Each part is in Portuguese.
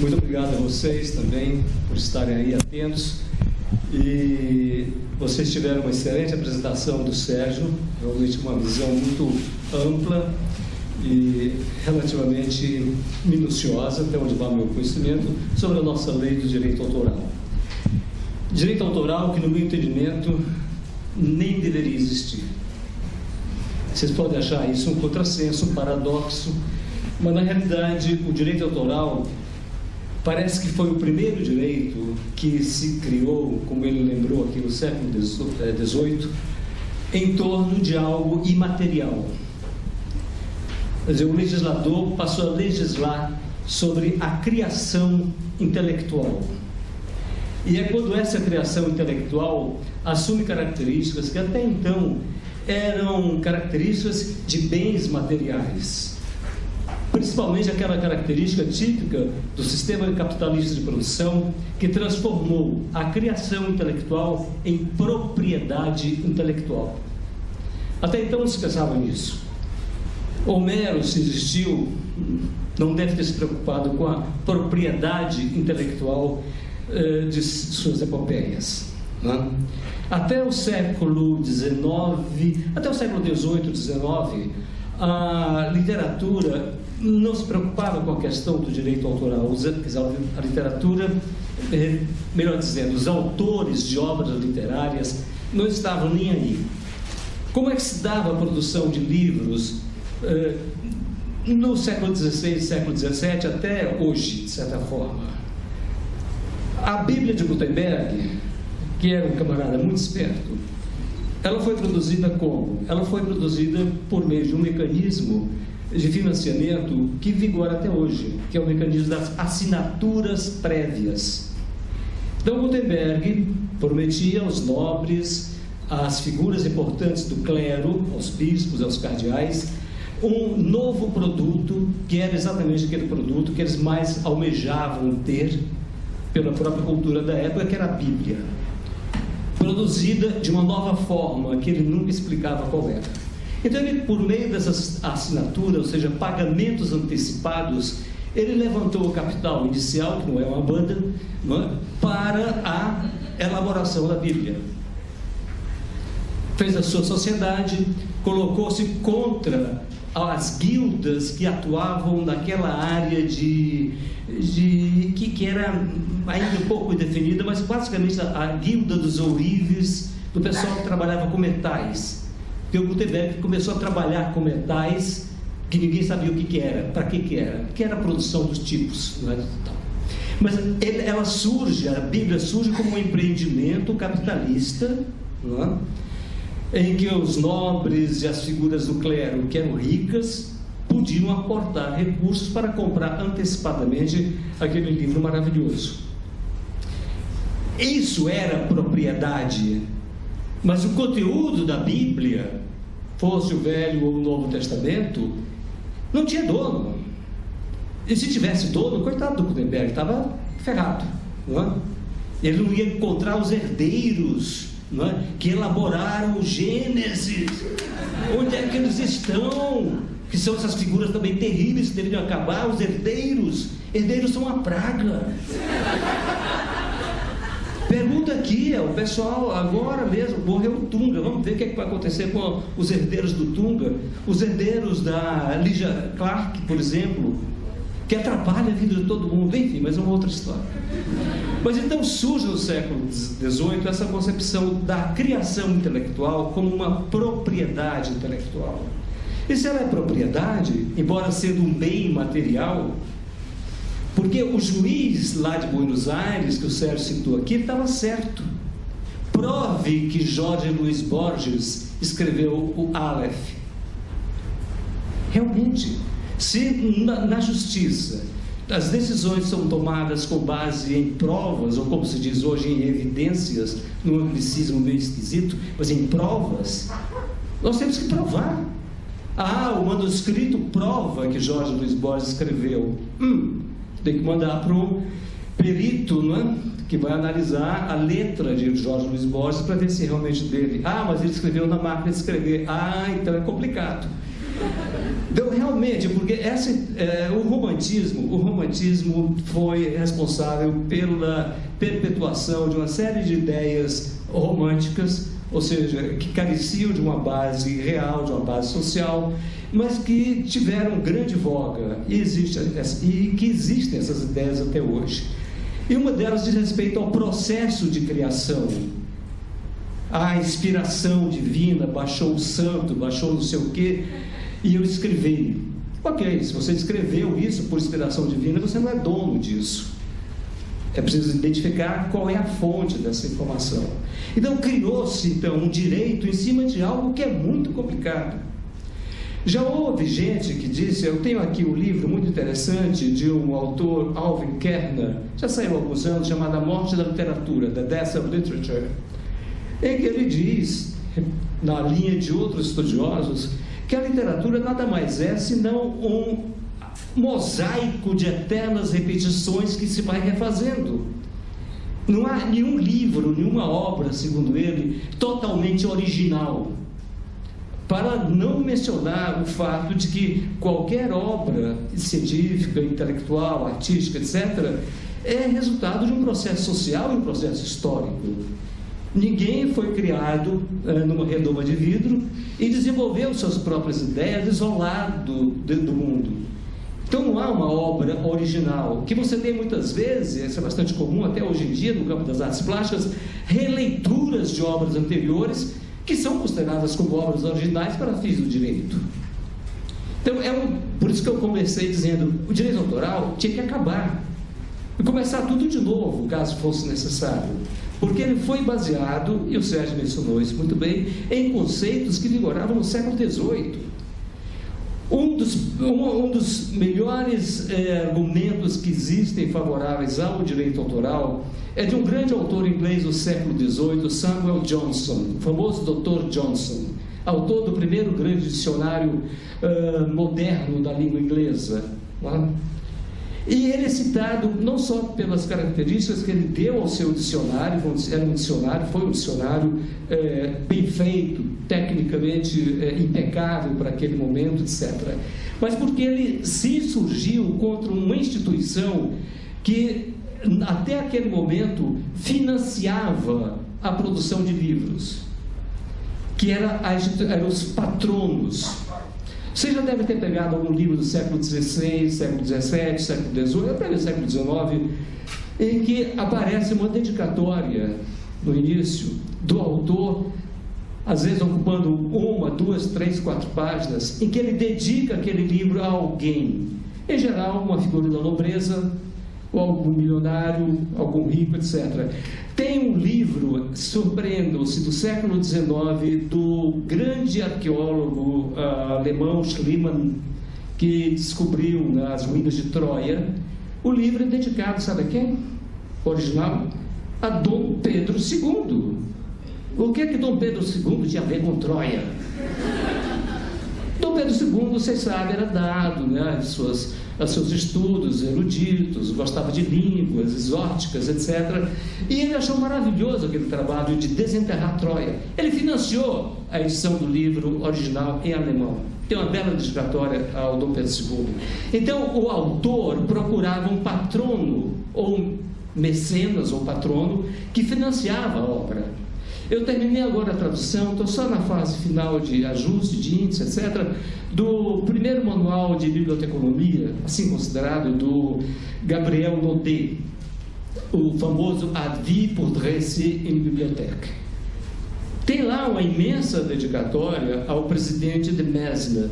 Muito obrigado a vocês também por estarem aí atentos. E vocês tiveram uma excelente apresentação do Sérgio, realmente uma visão muito ampla e relativamente minuciosa, até onde vai meu conhecimento, sobre a nossa lei do direito autoral. Direito autoral que, no meu entendimento, nem deveria existir. Vocês podem achar isso um contrassenso, um paradoxo, mas na realidade o direito autoral parece que foi o primeiro direito que se criou, como ele lembrou aqui no século XVIII, em torno de algo imaterial. Quer dizer, o legislador passou a legislar sobre a criação intelectual. E é quando essa criação intelectual assume características que até então eram características de bens materiais. Principalmente aquela característica típica do sistema capitalista de produção que transformou a criação intelectual em propriedade intelectual. Até então não se pensava nisso. Homero, se existiu, não deve ter se preocupado com a propriedade intelectual eh, de suas epopeias. Né? Até o século XIX, até o século XVIII, XIX, a literatura não se preocupava com a questão do direito autoral. A literatura, eh, melhor dizendo, os autores de obras literárias não estavam nem aí. Como é que se dava a produção de livros eh, no século XVI, século XVII, até hoje, de certa forma? A Bíblia de Gutenberg, que era um camarada muito esperto, ela foi produzida como? Ela foi produzida por meio de um mecanismo de financiamento que vigora até hoje, que é o mecanismo das assinaturas prévias. Então, Gutenberg prometia aos nobres, às figuras importantes do clero, aos bispos, aos cardeais, um novo produto, que era exatamente aquele produto que eles mais almejavam ter pela própria cultura da época, que era a Bíblia. Produzida de uma nova forma, que ele nunca explicava qual era. Então, ele, por meio dessas assinaturas, ou seja, pagamentos antecipados, ele levantou o capital inicial, que não é uma banda, é? para a elaboração da Bíblia. Fez a sua sociedade, colocou-se contra as guildas que atuavam naquela área de, de que, que era ainda um pouco definida, mas basicamente a, a guilda dos ourives, do pessoal que trabalhava com metais. Porque o Gutenberg começou a trabalhar com metais que ninguém sabia o que, que era, para que, que era, que era a produção dos tipos. Não é? Mas ele, ela surge, a Bíblia surge como um empreendimento capitalista, é? em que os nobres e as figuras do clero, que eram ricas, podiam aportar recursos para comprar antecipadamente aquele livro maravilhoso. Isso era propriedade mas o conteúdo da Bíblia, fosse o Velho ou o Novo Testamento, não tinha dono. E se tivesse dono, coitado do Gutenberg, estava ferrado. Não é? Ele não ia encontrar os herdeiros não é? que elaboraram o Gênesis. Onde é que eles estão? Que são essas figuras também terríveis que deveriam acabar, os herdeiros. Herdeiros são uma praga. Pergunta aqui, o pessoal agora mesmo morreu o Tunga. Vamos ver o que, é que vai acontecer com os herdeiros do Tunga. Os herdeiros da Lígia Clark, por exemplo, que atrapalha a vida de todo mundo. Enfim, mas é uma outra história. Mas então surge no século XVIII essa concepção da criação intelectual como uma propriedade intelectual. E se ela é propriedade, embora sendo um bem material, porque o juiz lá de Buenos Aires, que o Sérgio citou aqui, estava certo. Prove que Jorge Luiz Borges escreveu o Aleph. Realmente, se na, na justiça as decisões são tomadas com base em provas, ou como se diz hoje, em evidências, num anglicismo meio esquisito, mas em provas, nós temos que provar. Ah, o manuscrito prova que Jorge Luiz Borges escreveu. Hum, tem que mandar para o perito, não é? que vai analisar a letra de Jorge Luiz Borges para ver se realmente dele. Ah, mas ele escreveu na máquina de escrever. Ah, então é complicado. Então, realmente, porque essa, é, o romantismo, o romantismo foi responsável pela perpetuação de uma série de ideias românticas, ou seja, que careciam de uma base real, de uma base social, mas que tiveram grande voga e, existe, e que existem essas ideias até hoje. E uma delas diz respeito ao processo de criação. A inspiração divina baixou o santo, baixou não sei o quê, e eu escrevi. Ok, se você escreveu isso por inspiração divina, você não é dono disso. É preciso identificar qual é a fonte dessa informação. Então criou-se então um direito em cima de algo que é muito complicado. Já houve gente que disse, eu tenho aqui um livro muito interessante de um autor, Alvin Kerner, já saiu há alguns anos, chamado A Morte da Literatura, The Death of Literature, em que ele diz, na linha de outros estudiosos, que a literatura nada mais é senão um mosaico de eternas repetições que se vai refazendo. Não há nenhum livro, nenhuma obra, segundo ele, totalmente original. Para não mencionar o fato de que qualquer obra científica, intelectual, artística, etc., é resultado de um processo social e um processo histórico. Ninguém foi criado uh, numa redoma de vidro e desenvolveu suas próprias ideias isolado do mundo. Então não há uma obra original, que você tem muitas vezes, isso é bastante comum até hoje em dia no campo das artes plásticas, releituras de obras anteriores que são consideradas como obras originais para fins do direito. Então é um, por isso que eu comecei dizendo, o direito autoral tinha que acabar e começar tudo de novo, caso fosse necessário. Porque ele foi baseado, e o Sérgio mencionou isso muito bem, em conceitos que vigoravam no século XVIII. Um dos, um, um dos melhores é, argumentos que existem favoráveis ao direito autoral é de um grande autor inglês do século XVIII, Samuel Johnson, o famoso Dr. Johnson, autor do primeiro grande dicionário uh, moderno da língua inglesa. E ele é citado não só pelas características que ele deu ao seu dicionário, era um dicionário, foi um dicionário é, bem feito, tecnicamente é, impecável para aquele momento, etc. Mas porque ele se insurgiu contra uma instituição que, até aquele momento, financiava a produção de livros, que era, eram os patronos você já deve ter pegado algum livro do século XVI, século XVII, século XVIII, até do século XIX, em que aparece uma dedicatória no início do autor, às vezes ocupando uma, duas, três, quatro páginas, em que ele dedica aquele livro a alguém. Em geral, uma figura da nobreza, ou algum milionário, algum rico, etc. Tem um livro, surpreendam-se, do século XIX, do grande arqueólogo uh, alemão Schliemann, que descobriu nas ruínas de Troia. O livro é dedicado, sabe a quem? Original? A Dom Pedro II. O que é que Dom Pedro II tinha a ver com Troia? Pedro II, vocês sabem, era dado, né, suas aos seus estudos eruditos, gostava de línguas exóticas, etc. E ele achou maravilhoso aquele trabalho de desenterrar Troia. Ele financiou a edição do livro original em alemão. Tem uma bela dedicatória ao Dom Pedro II. Então, o autor procurava um patrono, ou mecenas, ou patrono, que financiava a obra. Eu terminei agora a tradução, estou só na fase final de ajuste, de índice, etc., do primeiro manual de biblioteconomia, assim considerado, do Gabriel Naudet, o famoso Avis pour dresser une bibliothèque. Tem lá uma imensa dedicatória ao presidente de Mesmer.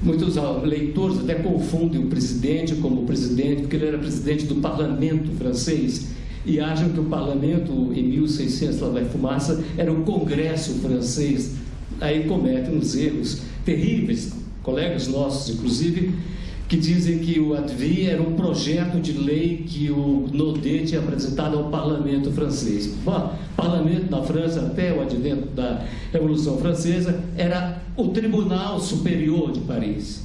Muitos leitores até confundem o presidente como presidente, porque ele era presidente do parlamento francês e acham que o parlamento, em 1600, lá vai fumaça, era o congresso francês. Aí cometem uns erros terríveis, colegas nossos, inclusive, que dizem que o ADVI era um projeto de lei que o Naudet tinha apresentado ao parlamento francês. Bom, parlamento na França, até o advento da Revolução Francesa, era o Tribunal Superior de Paris.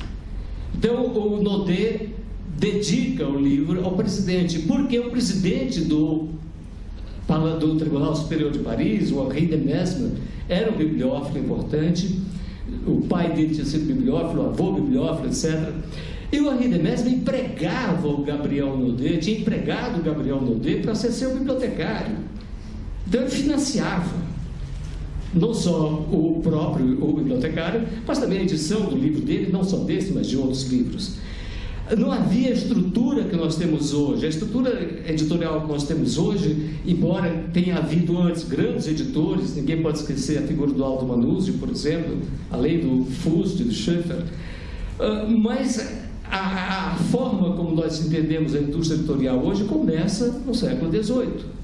Então, o Naudet dedica o livro ao presidente, porque o presidente do, do Tribunal Superior de Paris, o Henri de Mesmer, era um bibliófilo importante, o pai dele tinha sido bibliófilo, o avô bibliófilo, etc. E o Henri de Mesmer empregava o Gabriel Naudet, tinha empregado o Gabriel Naudet para ser seu bibliotecário. Então ele financiava não só o próprio o bibliotecário, mas também a edição do livro dele, não só desse, mas de outros livros. Não havia estrutura que nós temos hoje. A estrutura editorial que nós temos hoje, embora tenha havido antes grandes editores, ninguém pode esquecer a figura do Aldo Manuzzi, por exemplo, além do Fust, do Schaeffer, ah, mas a, a forma como nós entendemos a indústria editorial hoje começa no século XVIII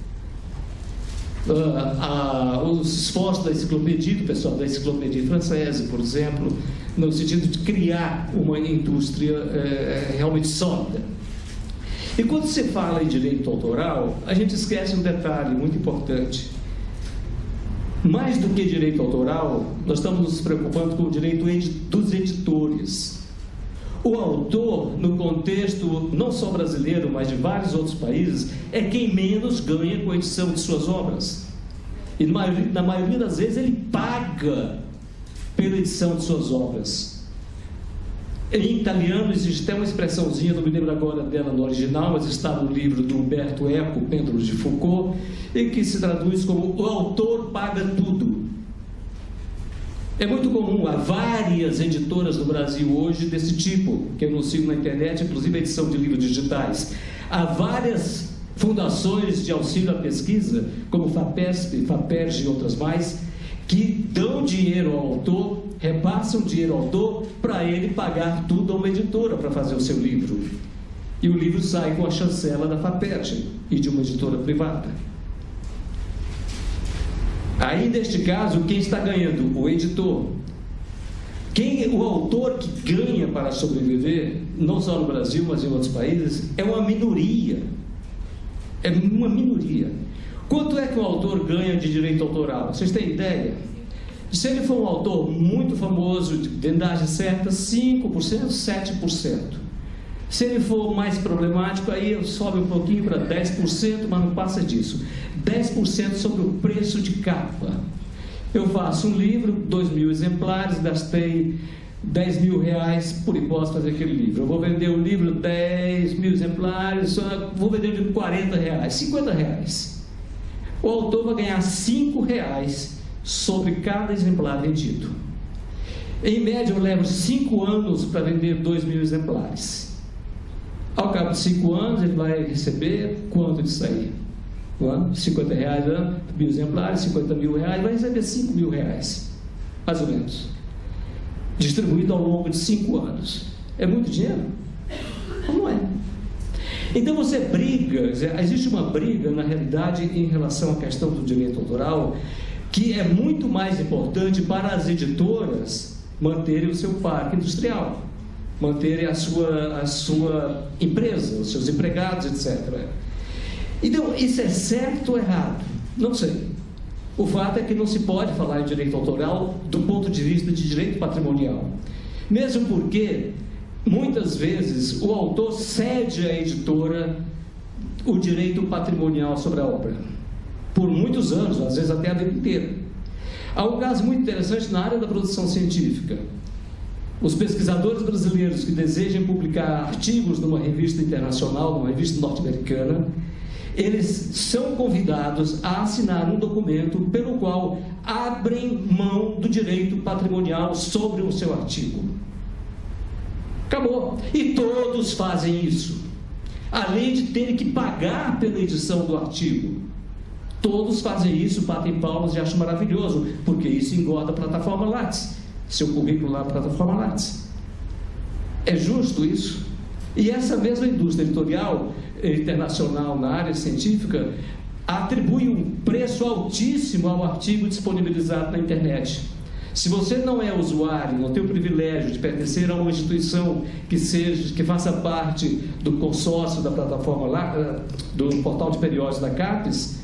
uh, os esforços da enciclopédia, do pessoal da enciclopédia francesa, por exemplo, no sentido de criar uma indústria uh, realmente sólida. E quando se fala em direito autoral, a gente esquece um detalhe muito importante. Mais do que direito autoral, nós estamos nos preocupando com o direito dos editores. O autor, no contexto não só brasileiro, mas de vários outros países, é quem menos ganha com a edição de suas obras. E na maioria das vezes ele paga pela edição de suas obras. Em italiano existe até uma expressãozinha, não me lembro agora dela no original, mas está no livro do Humberto Eco, Pêndulos de Foucault, em que se traduz como o autor paga tudo. É muito comum, há várias editoras no Brasil hoje desse tipo, que anunciam na internet, inclusive edição de livros digitais. Há várias fundações de auxílio à pesquisa, como FAPESP, FAPERJ e outras mais, que dão dinheiro ao autor, repassam dinheiro ao autor para ele pagar tudo a uma editora para fazer o seu livro. E o livro sai com a chancela da FAPERJ e de uma editora privada. Aí, neste caso, quem está ganhando? O editor. Quem, o autor que ganha para sobreviver, não só no Brasil, mas em outros países, é uma minoria. É uma minoria. Quanto é que o autor ganha de direito autoral? Vocês têm ideia? Se ele for um autor muito famoso, de vendagem certa, 5%, 7%. Se ele for mais problemático, aí sobe um pouquinho para 10%, mas não passa disso. 10% sobre o preço de capa. Eu faço um livro, 2 mil exemplares, gastei 10 mil reais por hipótese fazer aquele livro. Eu vou vender o livro 10 mil exemplares, vou vender de 40 reais, 50 reais. O autor vai ganhar 5 reais sobre cada exemplar vendido. Em média, eu levo 5 anos para vender 2 mil exemplares. Ao cabo de 5 anos, ele vai receber quanto disso aí? 50 reais ano, mil exemplares, 50 mil reais, vai receber 5 mil reais, mais ou menos, distribuído ao longo de 5 anos. É muito dinheiro? Não é. Então você briga, existe uma briga na realidade em relação à questão do direito autoral, que é muito mais importante para as editoras manterem o seu parque industrial, manterem a sua, a sua empresa, os seus empregados, etc. Então, isso é certo ou errado? Não sei. O fato é que não se pode falar em direito autoral do ponto de vista de direito patrimonial. Mesmo porque, muitas vezes, o autor cede à editora o direito patrimonial sobre a obra. Por muitos anos, às vezes até a vida inteira. Há um caso muito interessante na área da produção científica. Os pesquisadores brasileiros que desejem publicar artigos numa revista internacional, numa revista norte-americana, eles são convidados a assinar um documento pelo qual abrem mão do direito patrimonial sobre o seu artigo. Acabou. E todos fazem isso. Além de terem que pagar pela edição do artigo. Todos fazem isso, batem palmas e acham maravilhoso, porque isso engorda a plataforma Lattes, seu currículo lá na plataforma Lattes. É justo isso? E essa mesma indústria editorial internacional na área científica atribui um preço altíssimo ao artigo disponibilizado na internet. Se você não é usuário, não tem o privilégio de pertencer a uma instituição que seja, que faça parte do consórcio da plataforma lá, eh, do portal de periódicos da CAPES,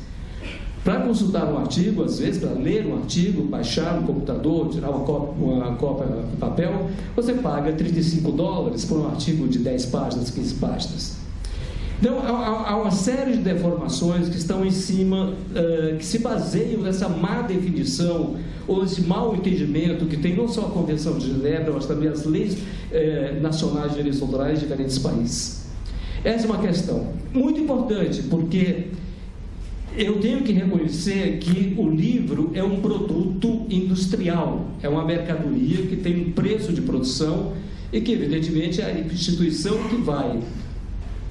para consultar um artigo, às vezes, para ler um artigo, baixar no computador, tirar uma cópia, uma cópia de papel, você paga 35 dólares por um artigo de 10 páginas, 15 páginas. Então, há, uma série de deformações que estão em cima, uh, que se baseiam nessa má definição ou esse mau entendimento que tem não só a Convenção de Genebra, mas também as leis uh, nacionais de direitos autorais de diferentes países. Essa é uma questão muito importante, porque eu tenho que reconhecer que o livro é um produto industrial, é uma mercadoria que tem um preço de produção e que, evidentemente, a instituição que vai,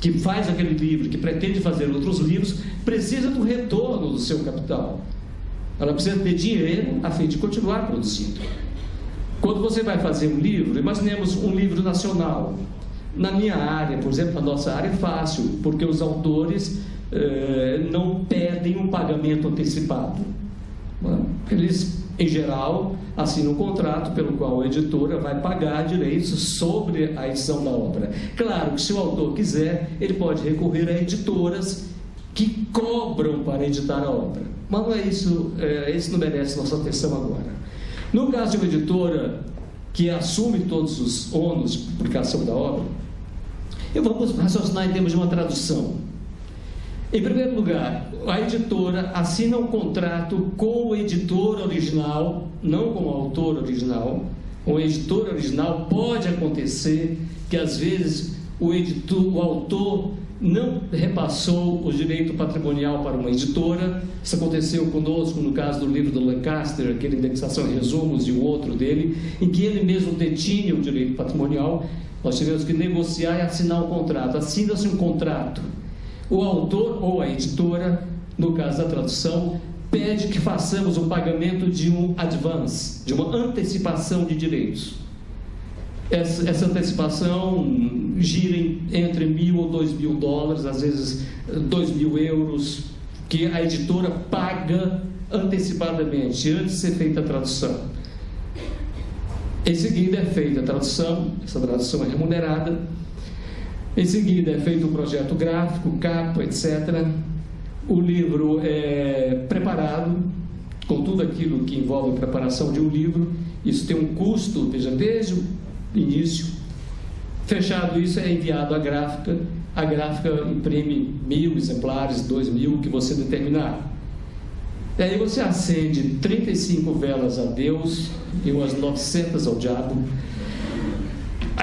que faz aquele livro, que pretende fazer outros livros, precisa do retorno do seu capital. Ela precisa ter dinheiro a fim de continuar produzindo. Quando você vai fazer um livro, imaginemos um livro nacional. Na minha área, por exemplo, na nossa área é fácil, porque os autores eh, não pedem um pagamento antecipado. Eles, em geral, assinam um contrato pelo qual a editora vai pagar direitos sobre a edição da obra. Claro que se o autor quiser, ele pode recorrer a editoras que cobram para editar a obra. Mas não é isso, é, isso não merece nossa atenção agora. No caso de uma editora que assume todos os ônus de publicação da obra, eu vamos raciocinar em termos de uma tradução. Em primeiro lugar, a editora assina um contrato com o editor original, não com o autor original. Com o editor original pode acontecer que às vezes o, editor, o autor não repassou o direito patrimonial para uma editora. Isso aconteceu conosco no caso do livro do Lancaster, aquele indexação e resumos e o outro dele, em que ele mesmo detinha o direito patrimonial. Nós tivemos que negociar e assinar um contrato. Assina-se um contrato o autor ou a editora, no caso da tradução, pede que façamos o pagamento de um advance, de uma antecipação de direitos. Essa, essa antecipação gira entre mil ou dois mil dólares, às vezes dois mil euros, que a editora paga antecipadamente, antes de ser feita a tradução. Em seguida é feita a tradução, essa tradução é remunerada, em seguida é feito um projeto gráfico, capa, etc. O livro é preparado com tudo aquilo que envolve a preparação de um livro. Isso tem um custo, veja, desde o início. Fechado isso, é enviado à gráfica. A gráfica imprime mil exemplares, dois mil, que você determinar. E aí você acende 35 velas a Deus e umas 900 ao diabo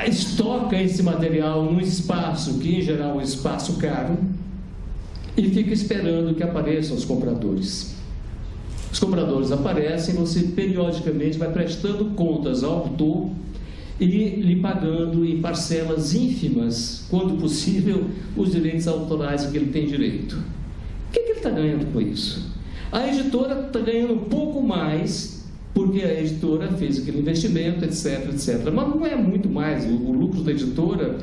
estoca esse material num espaço, que em geral é um espaço caro, e fica esperando que apareçam os compradores. Os compradores aparecem, você periodicamente vai prestando contas ao autor e lhe pagando em parcelas ínfimas, quando possível, os direitos autorais que ele tem direito. O que, que ele está ganhando com isso? A editora está ganhando um pouco mais porque a editora fez aquele investimento, etc, etc. Mas não é muito mais. O, o lucro da editora,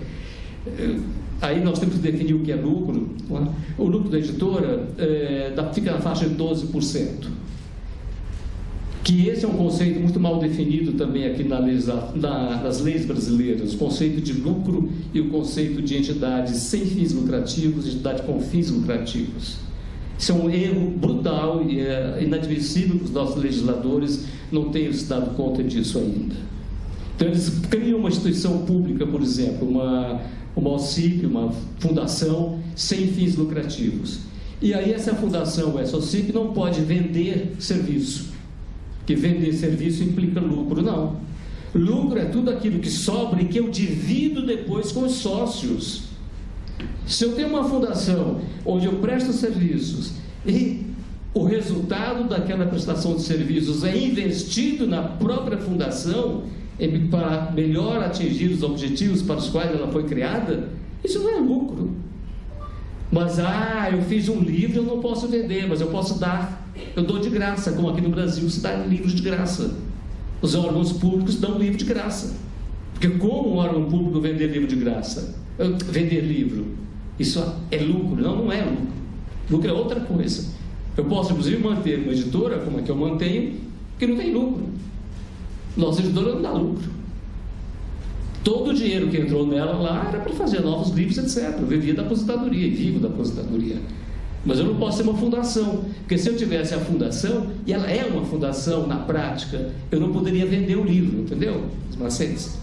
eh, aí nós temos que definir o que é lucro. É? O lucro da editora é, fica na faixa de 12%. Que esse é um conceito muito mal definido também aqui na na, nas leis brasileiras, o conceito de lucro e o conceito de entidade sem fins lucrativos entidade com fins lucrativos. Isso é um erro brutal e é inadmissível que os nossos legisladores não tenham se dado conta disso ainda. Então, eles criam uma instituição pública, por exemplo, uma, uma OCIP, uma fundação sem fins lucrativos. E aí essa fundação, essa OCIP, não pode vender serviço, que vender serviço implica lucro, não. Lucro é tudo aquilo que sobra e que eu divido depois com os sócios. Se eu tenho uma fundação onde eu presto serviços e o resultado daquela prestação de serviços é investido na própria fundação para melhor atingir os objetivos para os quais ela foi criada, isso não é lucro. Mas, ah, eu fiz um livro, eu não posso vender, mas eu posso dar, eu dou de graça, como aqui no Brasil se dá livros de graça. Os órgãos públicos dão livro de graça. Porque como um órgão público vender livro de graça? Vender livro. Isso é lucro? Não, não é lucro. Lucro é outra coisa. Eu posso, inclusive, manter uma editora, como é que eu mantenho, que não tem lucro. Nossa editora não dá lucro. Todo o dinheiro que entrou nela lá era para fazer novos livros, etc. Eu vivia da aposentadoria vivo da aposentadoria. Mas eu não posso ser uma fundação, porque se eu tivesse a fundação, e ela é uma fundação na prática, eu não poderia vender o livro, entendeu? Os macetes.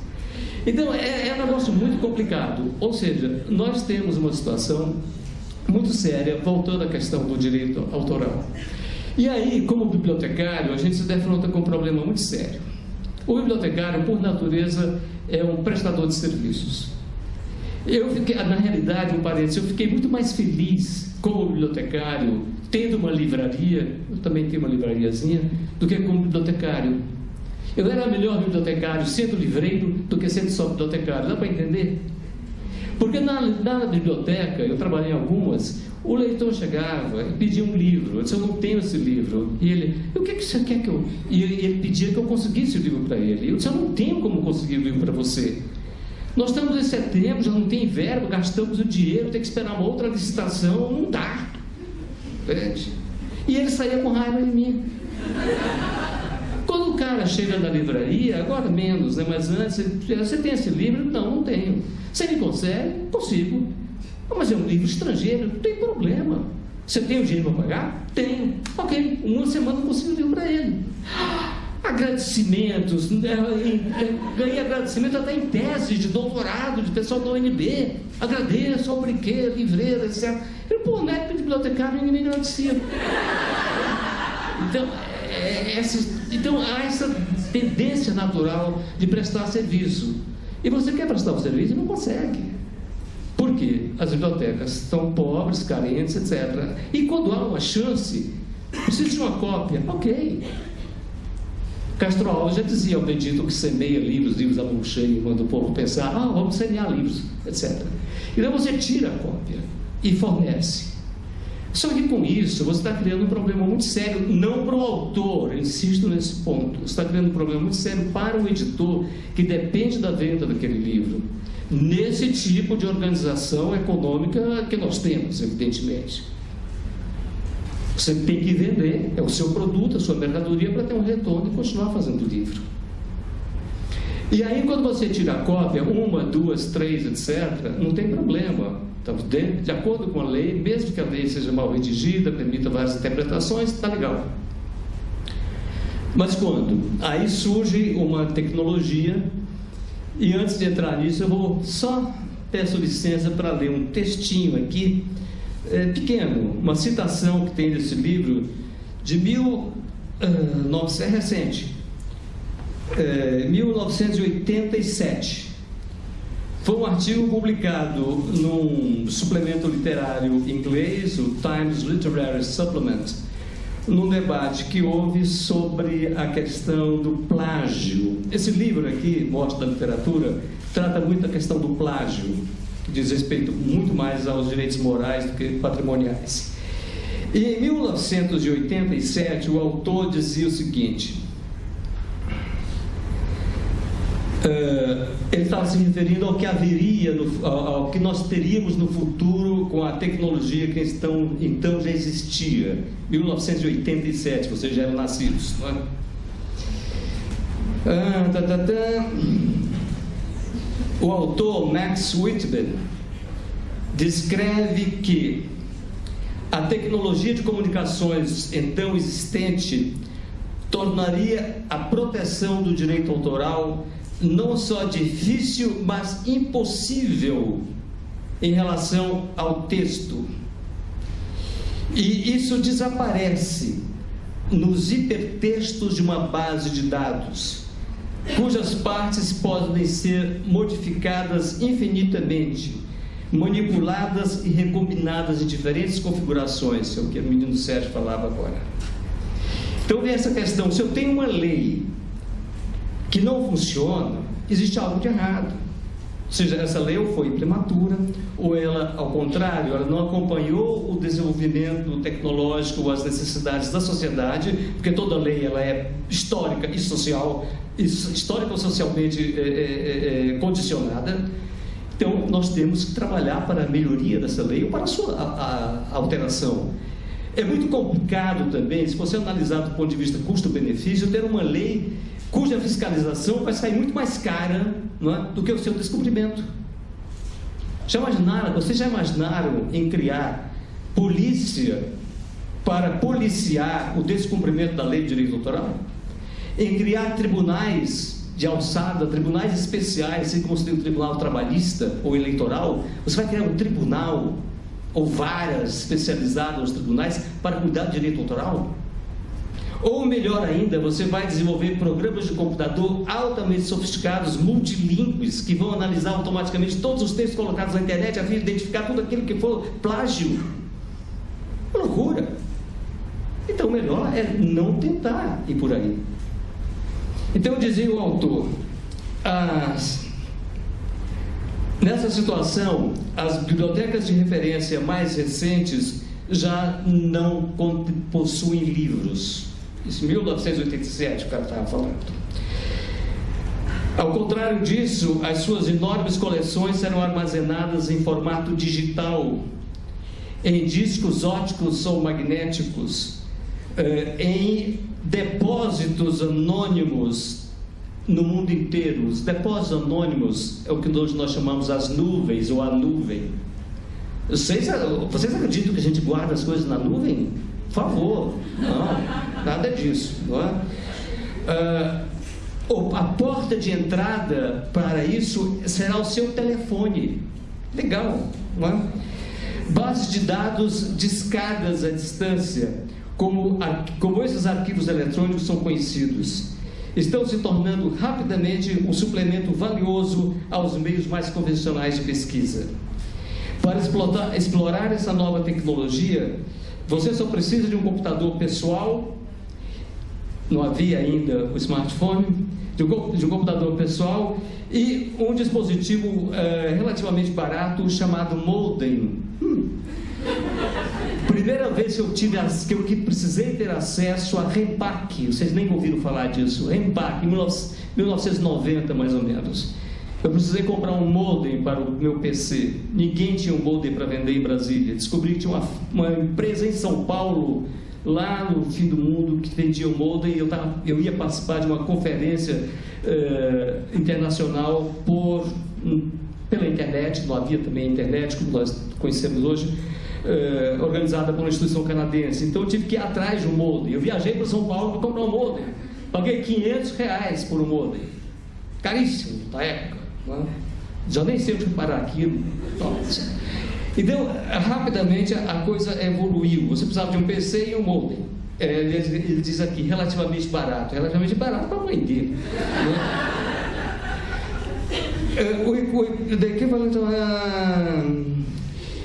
Então, é, é um negócio muito complicado. Ou seja, nós temos uma situação muito séria, voltando à questão do direito autoral. E aí, como bibliotecário, a gente se defronta com um problema muito sério. O bibliotecário, por natureza, é um prestador de serviços. Eu fiquei, na realidade, um parênteses, eu fiquei muito mais feliz como bibliotecário, tendo uma livraria, eu também tenho uma livrariazinha, do que como bibliotecário. Eu era melhor bibliotecário sendo livreiro do que sendo só bibliotecário, dá para entender? Porque na, na biblioteca, eu trabalhei em algumas, o leitor chegava e pedia um livro. Eu disse, eu não tenho esse livro. E ele, o que, que você quer que eu... E ele pedia que eu conseguisse o livro para ele. Eu disse, eu não tenho como conseguir o livro para você. Nós estamos em setembro, já não tem verbo, gastamos o dinheiro, tem que esperar uma outra licitação, não dá. Entende? E ele saía com raiva de mim. Quando o cara chega na livraria, agora menos, né? mas antes, você tem esse livro? Não, não tenho. Você me consegue? Consigo. Mas é um livro estrangeiro, não tem problema. Você tem o dinheiro para pagar? Tenho. Ok, uma semana eu consigo o livro para ele agradecimentos, né, ganhei agradecimento até em tese de doutorado de pessoal da UNB. Agradeço ao brinquedo, etc. Eu, pô, época de bibliotecário ninguém me agradecia. Então, é, é essa, então há essa tendência natural de prestar serviço. E você quer prestar o um serviço e não consegue. Por quê? As bibliotecas estão pobres, carentes, etc. E quando há uma chance, precisa de uma cópia, ok. Castro Alves já dizia ao bendito que semeia livros, livros a mão cheia, quando o povo pensar, ah, vamos semear livros, etc. Então você tira a cópia e fornece. Só que com isso você está criando um problema muito sério, não para o autor, insisto nesse ponto, você está criando um problema muito sério para o editor que depende da venda daquele livro. Nesse tipo de organização econômica que nós temos, evidentemente. Você tem que vender, é o seu produto, a sua mercadoria para ter um retorno e continuar fazendo livro. E aí, quando você tira a cópia, uma, duas, três, etc., não tem problema. Então, de, de acordo com a lei, mesmo que a lei seja mal redigida, permita várias interpretações, está legal. Mas quando? Aí surge uma tecnologia, e antes de entrar nisso, eu vou só peço licença para ler um textinho aqui é, pequeno, uma citação que tem nesse livro de mil, uh, é recente, é, 1987. Foi um artigo publicado num suplemento literário inglês, o Times Literary Supplement, num debate que houve sobre a questão do plágio. Esse livro aqui, Morte da Literatura, trata muito da questão do plágio que diz respeito muito mais aos direitos morais do que patrimoniais. E em 1987, o autor dizia o seguinte: uh, ele estava se referindo ao que haveria, no, ao, ao, que nós teríamos no futuro com a tecnologia que então, então já existia. 1987, vocês já eram nascidos, não é? Ah, tá, tá, tá. O autor Max Whitman descreve que a tecnologia de comunicações então existente tornaria a proteção do direito autoral não só difícil, mas impossível em relação ao texto. E isso desaparece nos hipertextos de uma base de dados cujas partes podem ser modificadas infinitamente, manipuladas e recombinadas em diferentes configurações, é o que o menino Sérgio falava agora. Então vem essa questão, se eu tenho uma lei que não funciona, existe algo de errado. Ou seja, essa lei foi prematura, ou ela, ao contrário, ela não acompanhou o desenvolvimento tecnológico, as necessidades da sociedade, porque toda lei ela é histórica e social, histórica ou socialmente é, é, é, condicionada. Então, nós temos que trabalhar para a melhoria dessa lei ou para a sua a, a alteração. É muito complicado também, se você analisar do ponto de vista custo-benefício, ter uma lei cuja fiscalização vai sair muito mais cara é, do que o seu descobrimento. Já imaginaram, vocês já imaginaram em criar polícia para policiar o descumprimento da lei de direito autoral? Em criar tribunais de alçada, tribunais especiais, assim como você tem o tribunal trabalhista ou eleitoral, você vai criar um tribunal ou varas especializadas nos tribunais para cuidar do direito autoral? Ou melhor ainda, você vai desenvolver programas de computador altamente sofisticados, multilingües, que vão analisar automaticamente todos os textos colocados na internet, a fim de identificar tudo aquilo que for plágio. Loucura. Então, o melhor é não tentar ir por aí. Então, dizia o autor, as, nessa situação, as bibliotecas de referência mais recentes já não possuem livros isso, 1987, o cara estava falando. Ao contrário disso, as suas enormes coleções serão armazenadas em formato digital, em discos óticos ou magnéticos, eh, em depósitos anônimos no mundo inteiro. Os depósitos anônimos é o que hoje nós chamamos as nuvens ou a nuvem. Vocês, vocês acreditam que a gente guarda as coisas na nuvem? Por favor, não, nada disso. Não é? Uh, a porta de entrada para isso será o seu telefone. Legal, não é? Bases de dados discadas à distância, como, como esses arquivos eletrônicos são conhecidos, estão se tornando rapidamente um suplemento valioso aos meios mais convencionais de pesquisa. Para explorar, explorar essa nova tecnologia, você só precisa de um computador pessoal, não havia ainda o smartphone, de um, computador pessoal e um dispositivo é, relativamente barato chamado modem. Hum. Primeira vez que eu tive que eu precisei ter acesso a Rempac, vocês nem ouviram falar disso, Rempac, em 1990 mais ou menos. Eu precisei comprar um modem para o meu PC. Ninguém tinha um modem para vender em Brasília. Descobri que tinha uma, uma empresa em São Paulo, lá no fim do mundo, que vendia um modem. Eu, tava, eu ia participar de uma conferência eh, internacional por, um, pela internet, não havia também internet, como nós conhecemos hoje, eh, organizada por uma instituição canadense. Então eu tive que ir atrás de um modem. Eu viajei para São Paulo para comprar um modem. Paguei 500 reais por um modem. Caríssimo na época. Né? Já nem sei onde parar aquilo. Então, rapidamente a coisa evoluiu. Você precisava de um PC e um modem. É, ele, diz aqui, relativamente barato. Relativamente barato para vender. Né? É, o, daqui falando, ah,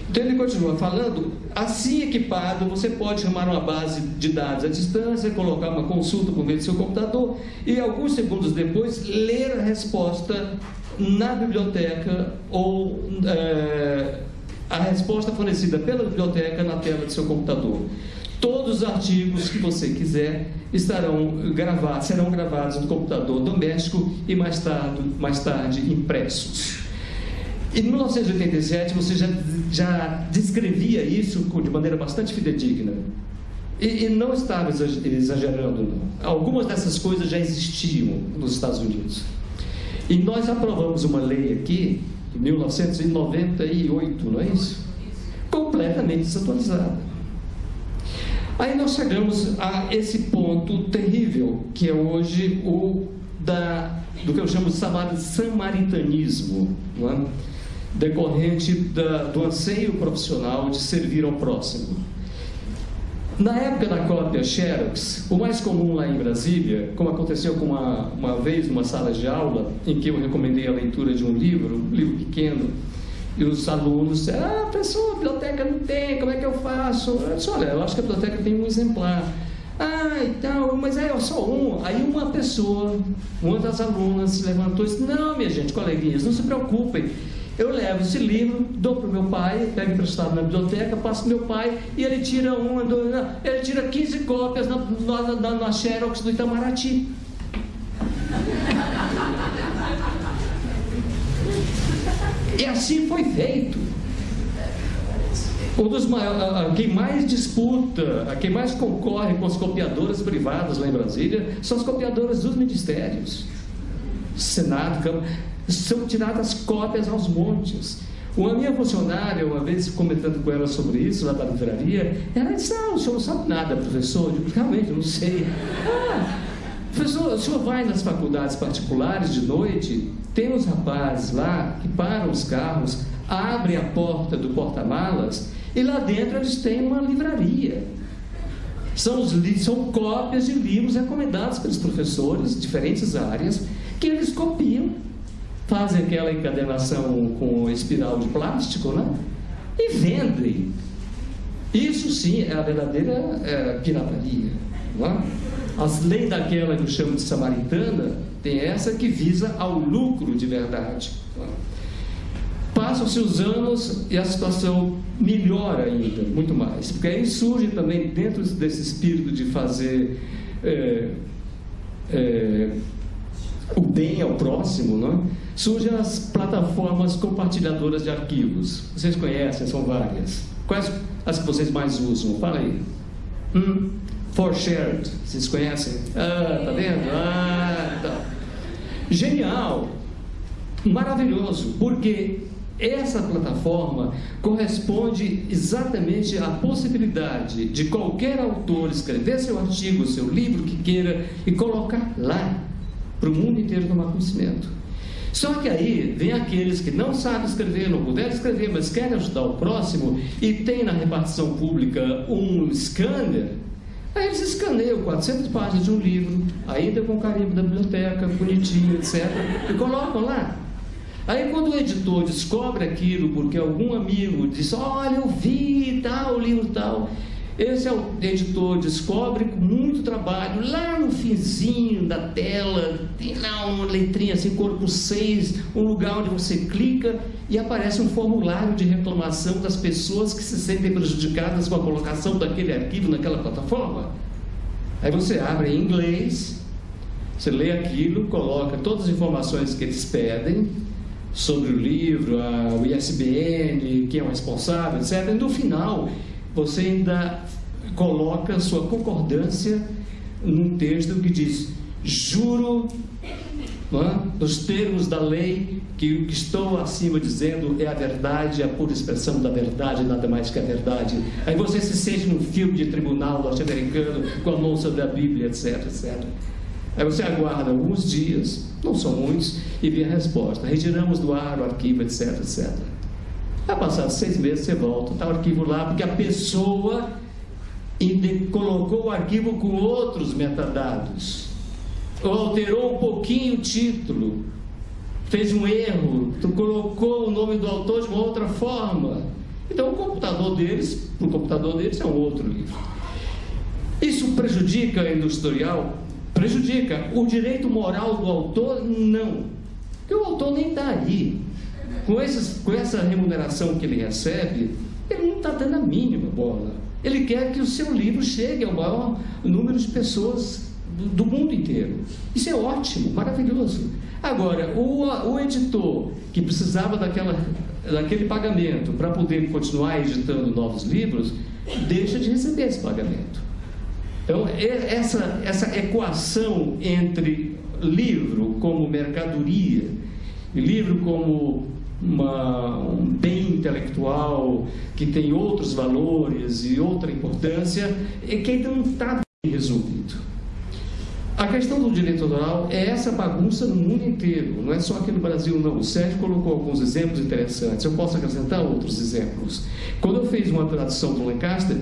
então ele continua falando, assim equipado, você pode chamar uma base de dados à distância, colocar uma consulta por meio do seu computador e alguns segundos depois ler a resposta na biblioteca ou é, a resposta fornecida pela biblioteca na tela do seu computador. Todos os artigos que você quiser estarão gravados, serão gravados no computador doméstico e mais tarde, mais tarde impressos. Em 1987 você já, já descrevia isso de maneira bastante fidedigna. E, e não estava exagerando, não. Algumas dessas coisas já existiam nos Estados Unidos. E nós aprovamos uma lei aqui, em 1998, não é isso? Completamente desatualizada. Aí nós chegamos a esse ponto terrível, que é hoje o da, do que eu chamo de samaritanismo, é? decorrente da, do anseio profissional de servir ao próximo. Na época da cópia Xerox, o mais comum lá em Brasília, como aconteceu com uma, uma vez numa sala de aula, em que eu recomendei a leitura de um livro, um livro pequeno, e os alunos disseram, ah, professor, a biblioteca não tem, como é que eu faço? Eu disse, olha, eu acho que a biblioteca tem um exemplar. Ah, então, mas é só um. Aí uma pessoa, uma das alunas se levantou e disse, não, minha gente, coleguinhas, não se preocupem, eu levo esse livro, dou para o meu pai, pego emprestado na biblioteca, passo para meu pai e ele tira uma, dois, ele tira 15 cópias na, na, na, na Xerox do Itamaraty. E assim foi feito. Um dos maiores, quem mais disputa, quem mais concorre com as copiadoras privadas lá em Brasília são as copiadoras dos ministérios. Senado, Câmara são tiradas cópias aos montes. Uma minha funcionária, uma vez comentando com ela sobre isso, lá da livraria, ela disse: Não, o senhor não sabe nada, professor. Eu digo: Realmente, não sei. Ah, professor, o senhor vai nas faculdades particulares de noite, tem uns rapazes lá que param os carros, abrem a porta do porta-malas E lá dentro eles têm uma livraria. São, os, são cópias de livros recomendados pelos professores de diferentes áreas, que eles copiam, fazem aquela encadenação com espiral de plástico, né? E vendem. Isso sim é a verdadeira é, pirataria. Não é? As leis daquela que eu chamo de samaritana, tem essa que visa ao lucro de verdade. Passam-se os anos e a situação melhora ainda, muito mais. Porque aí surge também, dentro desse espírito de fazer é, é, o bem ao próximo, não? surgem as plataformas compartilhadoras de arquivos. Vocês conhecem, são várias. Quais as que vocês mais usam? Fala aí. Hum? For Shared, vocês conhecem? Ah, tá vendo? Ah, tá. Genial, maravilhoso, porque essa plataforma corresponde exatamente à possibilidade de qualquer autor escrever seu artigo, seu livro que queira e colocar lá para o mundo inteiro tomar conhecimento. Só que aí vem aqueles que não sabem escrever, não puderam escrever, mas querem ajudar o próximo e tem na repartição pública um scanner. Aí eles escaneiam 400 páginas de um livro, ainda com carimbo da biblioteca, bonitinho, etc. E colocam lá. Aí quando o editor descobre aquilo, porque algum amigo diz, olha, eu vi tal, livro tal, esse é o editor descobre muito trabalho, lá no finzinho da tela, tem lá uma letrinha assim, corpo 6, um lugar onde você clica e aparece um formulário de reclamação das pessoas que se sentem prejudicadas com a colocação daquele arquivo naquela plataforma. Aí você abre em inglês, você lê aquilo, coloca todas as informações que eles pedem sobre o livro, a, o ISBN, quem é o responsável, etc. E no final, você ainda coloca sua concordância num texto que diz: juro, é? nos termos da lei, que o que estou acima dizendo é a verdade, a pura expressão da verdade, nada mais que a verdade. Aí você se sente num filme de tribunal norte-americano com a mão sobre a Bíblia, etc, etc. Aí você aguarda alguns dias, não são muitos, e vê a resposta. Retiramos do ar o arquivo, etc, etc. Vai passar seis meses, você volta, está o arquivo lá, porque a pessoa colocou o arquivo com outros metadados, ou alterou um pouquinho o título, fez um erro, colocou o nome do autor de uma outra forma. Então o computador deles, o computador deles é um outro livro. Isso prejudica a industrial? Prejudica. O direito moral do autor, não. Porque o autor nem está aí com, esses, com essa remuneração que ele recebe, ele não está dando a mínima bola. Ele quer que o seu livro chegue ao maior número de pessoas do, do mundo inteiro. Isso é ótimo, maravilhoso. Agora, o, o editor que precisava daquela, daquele pagamento para poder continuar editando novos livros, deixa de receber esse pagamento. Então, essa, essa equação entre livro como mercadoria livro como uma, um bem intelectual que tem outros valores e outra importância, é que ainda não está bem resolvido. A questão do direito autoral é essa bagunça no mundo inteiro, não é só aqui no Brasil, não. O Sérgio colocou alguns exemplos interessantes, eu posso acrescentar outros exemplos. Quando eu fiz uma tradução do Lancaster,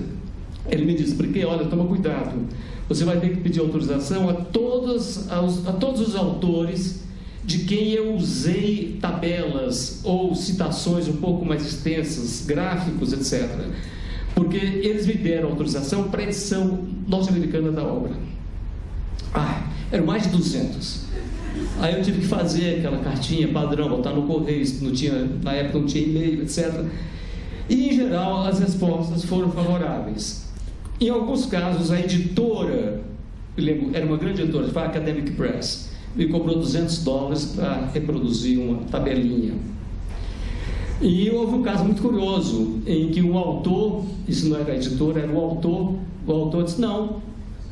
ele me disse, porque olha, toma cuidado, você vai ter que pedir autorização a todos, a todos os autores de quem eu usei tabelas ou citações um pouco mais extensas, gráficos, etc. Porque eles me deram autorização para edição norte-americana da obra. Ah, eram mais de 200. Aí eu tive que fazer aquela cartinha padrão, botar no correio, não tinha, na época não tinha e-mail, etc. E, em geral, as respostas foram favoráveis. Em alguns casos, a editora, lembro, era uma grande editora, foi a Academic Press, me cobrou 200 dólares para reproduzir uma tabelinha. E houve um caso muito curioso, em que o autor, isso não era a editora, era o autor, o autor disse, não,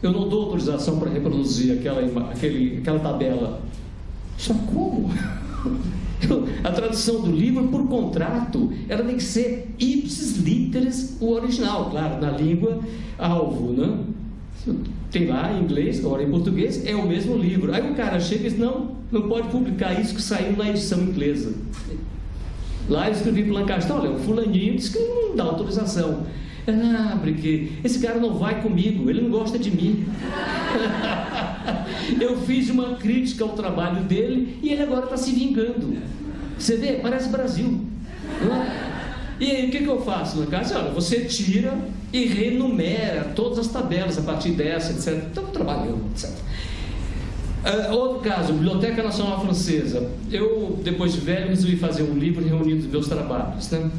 eu não dou autorização para reproduzir aquela, aquele, aquela tabela. Só como? A tradução do livro, por contrato, ela tem que ser ipsis literis o original, claro, na língua alvo, né? Tem lá em inglês, agora em português, é o mesmo livro. Aí o cara chega e diz, não, não pode publicar isso que saiu na edição inglesa. Lá eu escrevi para o Lancaster, olha, o fulaninho disse que não dá autorização. Ah, porque esse cara não vai comigo, ele não gosta de mim. eu fiz uma crítica ao trabalho dele e ele agora está se vingando. Você vê, parece Brasil. É? E aí, o que, que eu faço casa? Olha, você tira e renumera todas as tabelas a partir dessa, etc. Então, trabalhando, etc. Uh, outro caso, Biblioteca Nacional Francesa. Eu, depois de velho, resolvi fazer um livro reunindo meus trabalhos, né?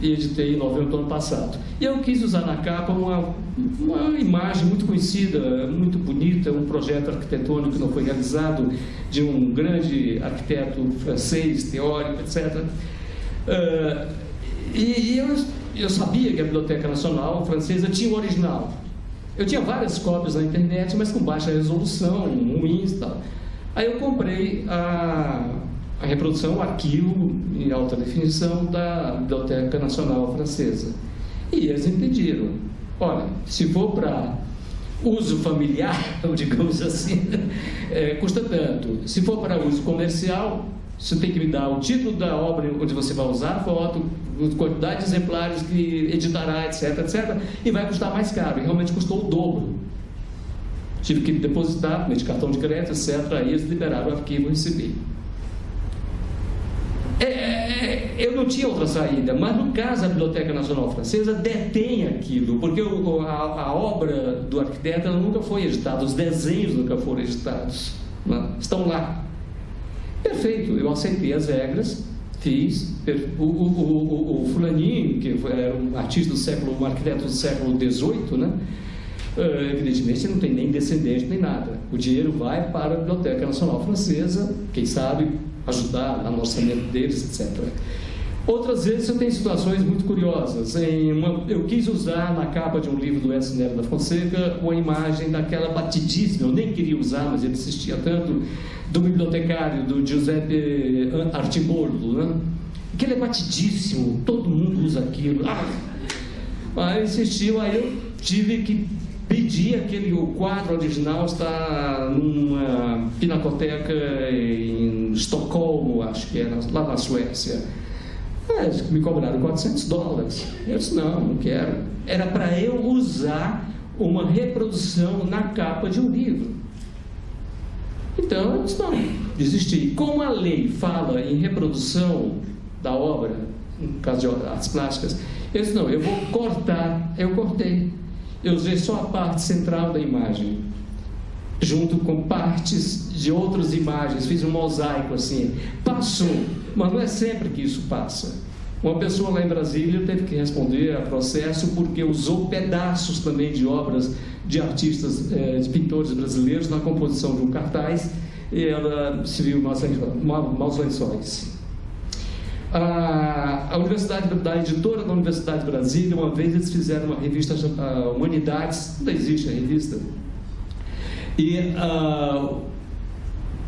E editei em novembro do ano passado. E eu quis usar na capa uma, uma imagem muito conhecida, muito bonita, um projeto arquitetônico que não foi realizado, de um grande arquiteto francês, teórico, etc. Uh, e, e eu, eu sabia que a Biblioteca Nacional Francesa tinha o original. Eu tinha várias cópias na internet, mas com baixa resolução, ruins e tal. Aí eu comprei a, a reprodução, o arquivo em alta definição da Biblioteca Nacional Francesa. E eles impediram. Olha, se for para uso familiar, digamos assim, é, custa tanto. Se for para uso comercial, você tem que me dar o título da obra onde você vai usar a foto, quantidade de exemplares que editará, etc, etc, e vai custar mais caro. E realmente custou o dobro. Tive que depositar de cartão de crédito, etc. Aí eles liberaram o arquivo e recebi. É, é, eu não tinha outra saída, mas no caso a Biblioteca Nacional Francesa detém aquilo, porque a, a, obra do arquiteto nunca foi editada, os desenhos nunca foram editados, né? estão lá. Perfeito, eu aceitei as regras, fiz. O, o, o, o fulaninho, que era um artista do século, um arquiteto do século XVIII, né? Uh, evidentemente não tem nem descendente nem nada. O dinheiro vai para a Biblioteca Nacional Francesa, quem sabe ajudar no orçamento deles, etc. Outras vezes eu tenho situações muito curiosas. Uma, eu quis usar na capa de um livro do Edson Nery da Fonseca uma imagem daquela batidíssima, eu nem queria usar, mas ele insistia tanto, do bibliotecário, do Giuseppe Artimboldo, né? Aquele é batidíssimo, todo mundo usa aquilo. Ah! Aí insistiu, aí eu tive que pedir aquele, o quadro original está numa pinacoteca em Estocolmo, acho que era, lá na Suécia. É, me cobraram 400 dólares. Eu disse, não, não quero. Era para eu usar uma reprodução na capa de um livro. Então, eu disse, não, desisti. Como a lei fala em reprodução da obra, no caso de artes plásticas, eu disse, não, eu vou cortar. Eu cortei. Eu usei só a parte central da imagem, junto com partes de outras imagens, fiz um mosaico assim. Passou, mas não é sempre que isso passa. Uma pessoa lá em Brasília teve que responder a processo porque usou pedaços também de obras de artistas, eh, de pintores brasileiros na composição de um cartaz e ela se viu maus lençóis. A, Universidade da editora da Universidade de Brasília, uma vez eles fizeram uma revista Humanidades, não existe a revista, e uh,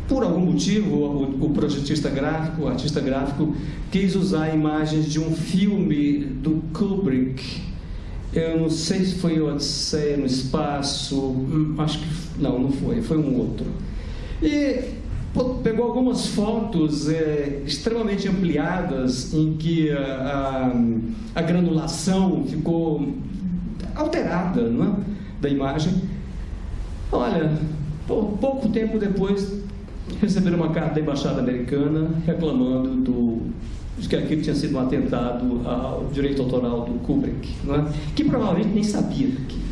por algum motivo, o, projetista gráfico, o artista gráfico, quis usar imagens de um filme do Kubrick. Eu não sei se foi Odisseia no Espaço, hum, acho que não, não foi, foi um outro. E pegou algumas fotos é, extremamente ampliadas em que a, a, a granulação ficou alterada é? da imagem. Olha, pouco tempo depois receberam uma carta da Embaixada Americana reclamando do, de que aquilo tinha sido um atentado ao direito autoral do Kubrick, é? que provavelmente nem sabia daquilo.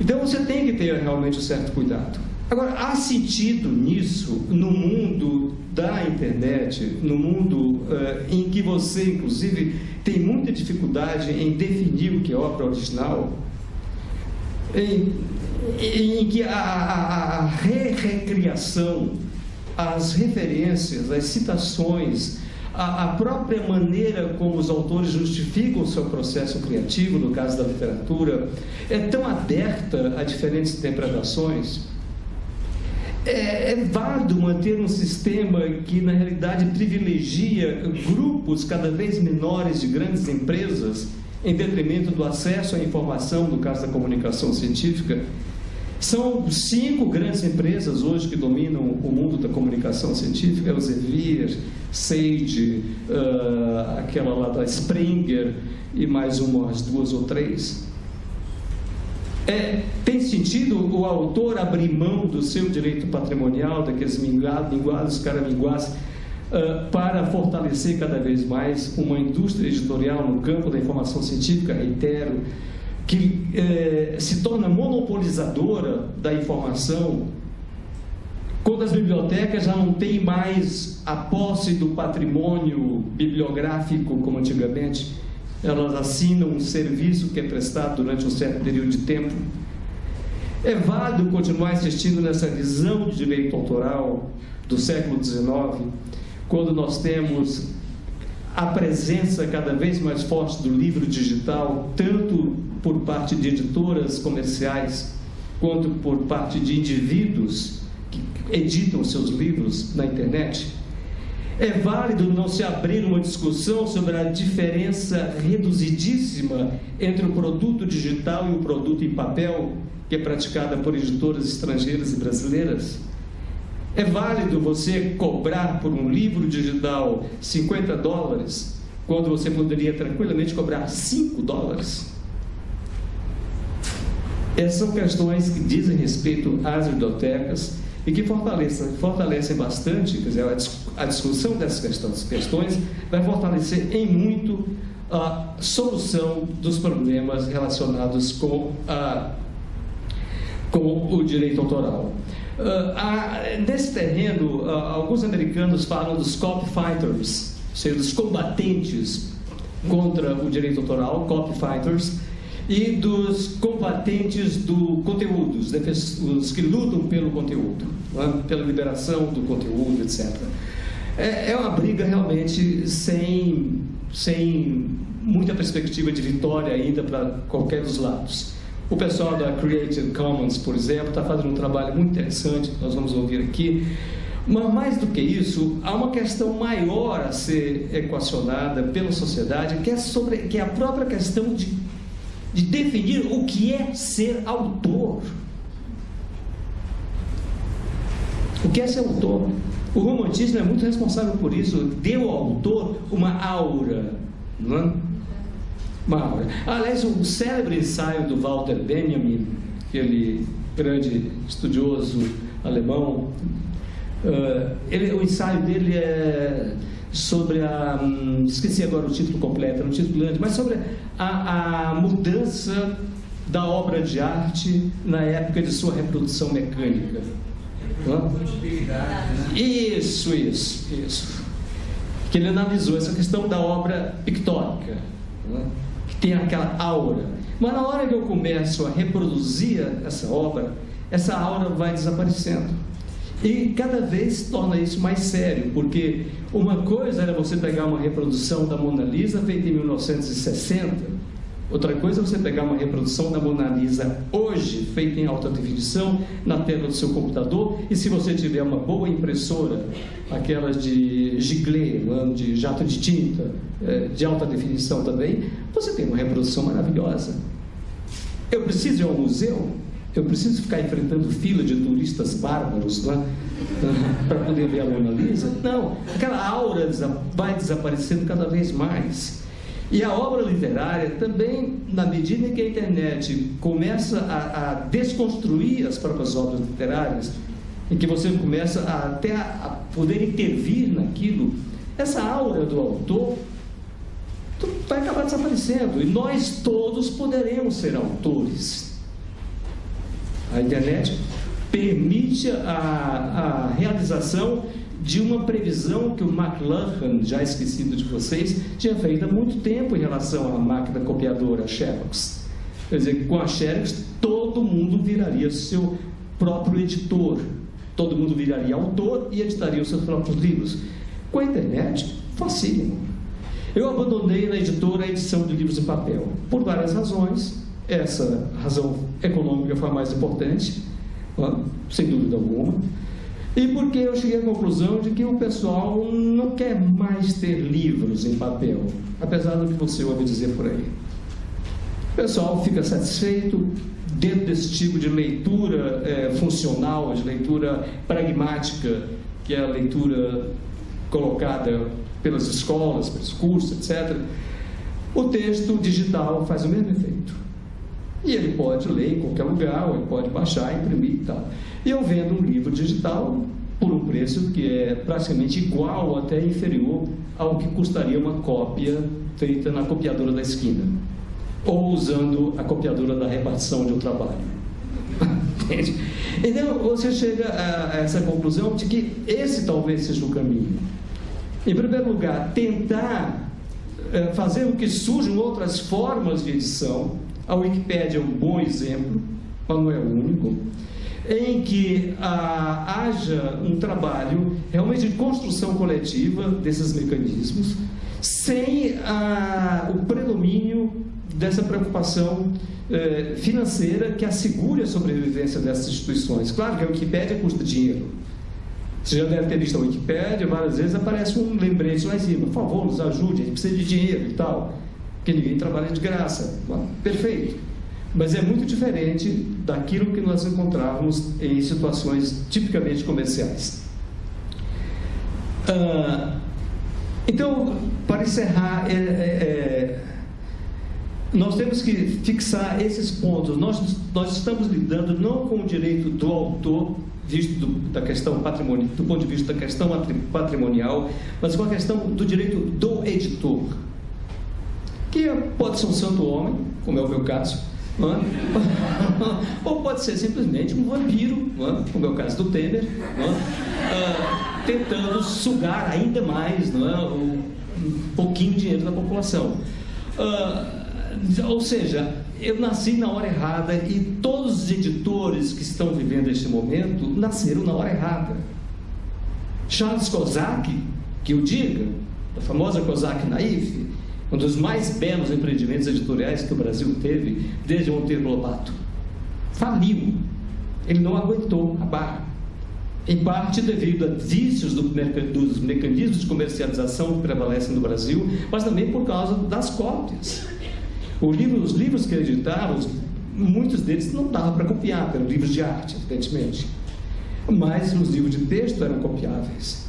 Então você tem que ter realmente um certo cuidado. Agora, há sentido nisso no mundo da internet, no mundo uh, em que você, inclusive, tem muita dificuldade em definir o que é obra original? Em, em que a, a, a re-recriação as referências, as citações, a, a, própria maneira como os autores justificam o seu processo criativo, no caso da literatura, é tão aberta a diferentes interpretações. É, é válido manter um sistema que, na realidade, privilegia grupos cada vez menores de grandes empresas em detrimento do acesso à informação, no caso da comunicação científica. São cinco grandes empresas hoje que dominam o mundo da comunicação científica: Elsevier, Sage, uh, aquela lá da Springer e mais umas duas ou três. É, tem sentido o autor abrir mão do seu direito patrimonial, daqueles minguados, caraminguás, uh, para fortalecer cada vez mais uma indústria editorial no campo da informação científica, reitero, que uh, se torna monopolizadora da informação, quando as bibliotecas já não têm mais a posse do patrimônio bibliográfico como antigamente, elas assinam um serviço que é prestado durante um certo período de tempo. É válido continuar insistindo nessa visão de direito autoral do século XIX, quando nós temos a presença cada vez mais forte do livro digital, tanto por parte de editoras comerciais, quanto por parte de indivíduos que editam seus livros na internet. É válido não se abrir uma discussão sobre a diferença reduzidíssima entre o produto digital e o produto em papel, que é praticada por editoras estrangeiras e brasileiras? É válido você cobrar por um livro digital 50 dólares, quando você poderia tranquilamente cobrar 5 dólares? Essas são questões que dizem respeito às bibliotecas e que fortalecem, bastante, quer dizer, a discussão dessas questões vai fortalecer em muito a solução dos problemas relacionados com, a, com o direito autoral. Uh, nesse terreno, uh, alguns americanos falam dos cop fighters, ou seja, dos combatentes contra o direito autoral, cop fighters, e dos combatentes do conteúdo, os que lutam pelo conteúdo, é? pela liberação do conteúdo, etc. É, é uma briga realmente sem, sem muita perspectiva de vitória ainda para qualquer dos lados. O pessoal da Creative Commons, por exemplo, está fazendo um trabalho muito interessante, que nós vamos ouvir aqui. Mas mais do que isso, há uma questão maior a ser equacionada pela sociedade, que é, sobre, que é a própria questão de de definir o que é ser autor. O que é ser autor? O romantismo é muito responsável por isso, deu ao autor uma aura, não é? Uma aura. Aliás, o célebre ensaio do Walter Benjamin, aquele grande estudioso alemão, uh, ele, o ensaio dele é sobre a. Hum, esqueci agora o título completo, era um título grande, mas sobre a, a mudança da obra de arte na época de sua reprodução mecânica. Isso, isso, isso. Que ele analisou essa questão da obra pictórica, que tem aquela aura. Mas na hora que eu começo a reproduzir essa obra, essa aura vai desaparecendo. E cada vez torna isso mais sério, porque uma coisa era você pegar uma reprodução da Mona Lisa feita em 1960, outra coisa é você pegar uma reprodução da Mona Lisa hoje, feita em alta definição, na tela do seu computador, e se você tiver uma boa impressora, aquelas de giglé, de jato de tinta, é, de alta definição também, você tem uma reprodução maravilhosa. Eu preciso ir ao museu? Eu preciso ficar enfrentando fila de turistas bárbaros lá para poder ver a Mona Lisa? Não, aquela aura vai desaparecendo cada vez mais. E a obra literária também, na medida em que a internet começa a, a desconstruir as próprias obras literárias, em que você começa a, até a, poder intervir naquilo, essa aura do autor vai acabar desaparecendo. E nós todos poderemos ser autores a internet permite a, a realização de uma previsão que o McLuhan, já esquecido de vocês, tinha feito há muito tempo em relação à máquina copiadora Xerox. Quer dizer, com a Xerox todo mundo viraria seu próprio editor, todo mundo viraria autor e editaria os seus próprios livros. Com a internet, facílimo. Eu abandonei na editora a edição de livros em papel, por várias razões, essa razão econômica foi a mais importante, sem dúvida alguma. E porque eu cheguei à conclusão de que o pessoal não quer mais ter livros em papel, apesar do que você ouve dizer por aí. O pessoal fica satisfeito dentro desse tipo de leitura é, funcional, de leitura pragmática, que é a leitura colocada pelas escolas, pelos cursos, etc. O texto digital faz o mesmo efeito. E ele pode ler em qualquer lugar, ou ele pode baixar, imprimir e tal. E eu vendo um livro digital por um preço que é praticamente igual ou até inferior ao que custaria uma cópia feita na copiadora da esquina ou usando a copiadora da repartição onde eu trabalho. Entende? Então, você chega a essa conclusão de que esse talvez seja o caminho. Em primeiro lugar, tentar é, fazer com que surjam outras formas de edição. A Wikipédia é um bom exemplo, mas não é o único em que ah, haja um trabalho realmente de construção coletiva desses mecanismos, sem ah, o predomínio dessa preocupação eh, financeira que assegure a sobrevivência dessas instituições. Claro que a Wikipédia custa dinheiro. Você já deve ter visto a Wikipédia, várias vezes aparece um lembrete lá em cima, por favor, nos ajude, a gente precisa de dinheiro e tal, porque ninguém trabalha de graça. Bom, perfeito. Mas é muito diferente daquilo que nós encontrávamos em situações tipicamente comerciais. Ah, então, para encerrar, é, é, é, nós temos que fixar esses pontos. Nós, nós estamos lidando não com o direito do autor, visto do, da questão patrimonial, do ponto de vista da questão patrimonial, mas com a questão do direito do editor, que pode ser um santo homem, como é o meu caso, é? ou pode ser simplesmente um vampiro, é? como é o caso do Temer, é? tentando sugar ainda mais um pouquinho de dinheiro da população. Ou seja, eu nasci na hora errada e todos os editores que estão vivendo este momento nasceram na hora errada. Charles Kozak, que eu diga, a famosa Kozak Naif, um dos mais belos empreendimentos editoriais que o Brasil teve desde Monteiro Lobato, faliu. Ele não aguentou a barra. Em parte devido a vícios do, dos mecanismos de comercialização que prevalecem no Brasil, mas também por causa das cópias. Livro, os livros que ele editava, muitos deles não dava para copiar, eram livros de arte, evidentemente. Mas os livros de texto eram copiáveis.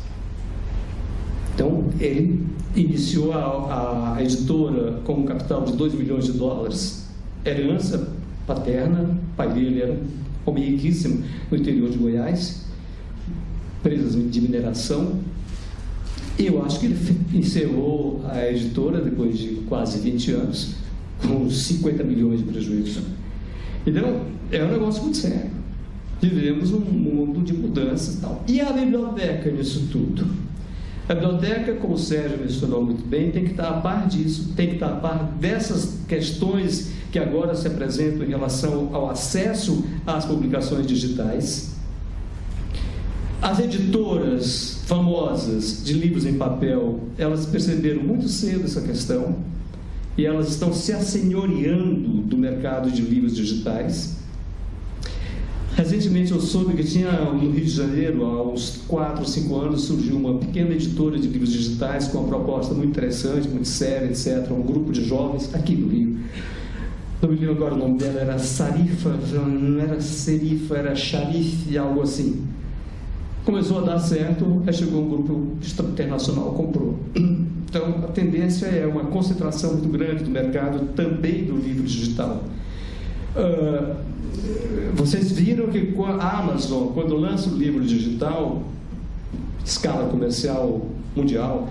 Então, ele iniciou a, a editora com um capital de 2 milhões de dólares, herança paterna, pai dele era homem riquíssimo no interior de Goiás, empresas de mineração. Eu acho que ele encerrou a editora depois de quase 20 anos com 50 milhões de prejuízo. Então, é um negócio muito sério. Vivemos um mundo de mudanças e tal. E a biblioteca nisso tudo? A biblioteca, como o Sérgio mencionou muito bem, tem que estar a par disso, tem que estar a par dessas questões que agora se apresentam em relação ao acesso às publicações digitais. As editoras famosas de livros em papel, elas perceberam muito cedo essa questão e elas estão se assenhoreando do mercado de livros digitais. Recentemente eu soube que tinha no Rio de Janeiro, há uns 4 ou 5 anos, surgiu uma pequena editora de livros digitais com uma proposta muito interessante, muito séria, etc. Um grupo de jovens aqui no Rio. Não me lembro agora o nome dela, era Sarifa, não era Serifa, era Sharif, algo assim. Começou a dar certo, aí chegou um grupo internacional, comprou. Então, a tendência é uma concentração muito grande do mercado, também do livro digital. Uh, vocês viram que a Amazon, quando lança o livro digital, escala comercial mundial,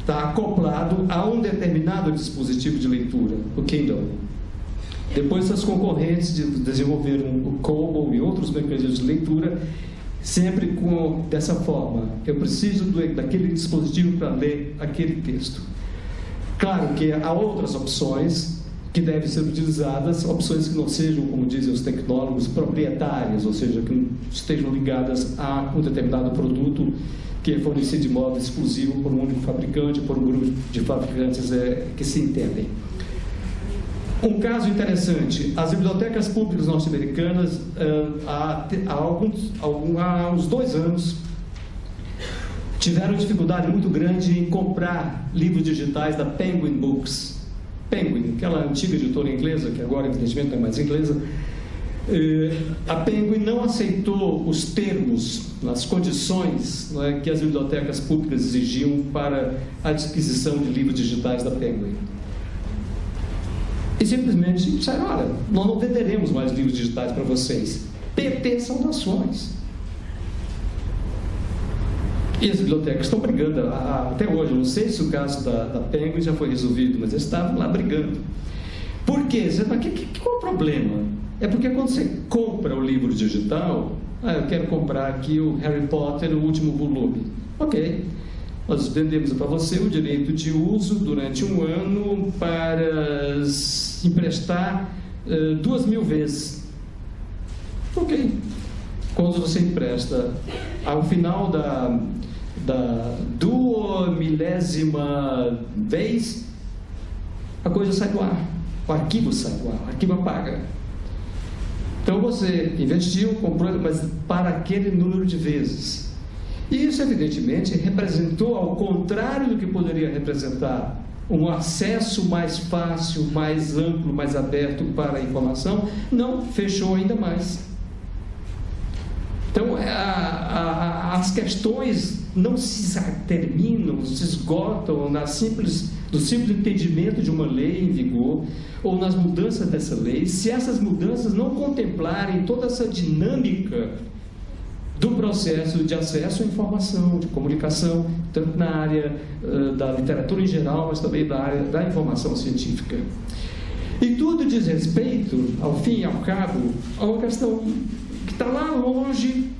está acoplado a um determinado dispositivo de leitura, o Kindle. Depois, as concorrentes desenvolveram o Kobo e outros mecanismos de leitura sempre com dessa forma. Eu preciso do, daquele dispositivo para ler aquele texto. Claro que há outras opções que devem ser utilizadas, opções que não sejam, como dizem os tecnólogos, proprietárias, ou seja, que não estejam ligadas a um determinado produto que é fornecido de modo exclusivo por um único fabricante, por um grupo de fabricantes é, que se entendem. Um caso interessante, as bibliotecas públicas norte-americanas, há, há, alguns, há uns dois anos, tiveram dificuldade muito grande em comprar livros digitais da Penguin Books. Penguin, aquela antiga editora inglesa, que agora evidentemente não é mais inglesa, eh, a Penguin não aceitou os termos, as condições é, que as bibliotecas públicas exigiam para a adquisição de livros digitais da Penguin. E simplesmente disseram, olha, nós não venderemos mais livros digitais para vocês. PT saudações. E as bibliotecas estão brigando até hoje. Eu não sei se o caso da, da Penguin já foi resolvido, mas eles estavam lá brigando. Por quê? Você fala, que, que, qual é o problema? É porque quando você compra o livro digital, ah, eu quero comprar aqui o Harry Potter, o último volume. Ok. Nós vendemos para você o direito de uso durante um ano para emprestar uh, duas mil vezes. Ok. Quando você empresta ao final da, da duas milésima vez, a coisa sai do ar. O arquivo sai do ar, o arquivo apaga. Então você investiu, comprou, mas para aquele número de vezes. E isso, evidentemente, representou, ao contrário do que poderia representar, um acesso mais fácil, mais amplo, mais aberto para a informação, não fechou ainda mais. Então, a, a, as questões não se terminam, se esgotam na simples, no simples entendimento de uma lei em vigor ou nas mudanças dessa lei, se essas mudanças não contemplarem toda essa dinâmica do processo de acesso à informação, de comunicação, tanto na área uh, da literatura em geral, mas também da área da informação científica. E tudo diz respeito, ao fim e ao cabo, a uma questão que está lá longe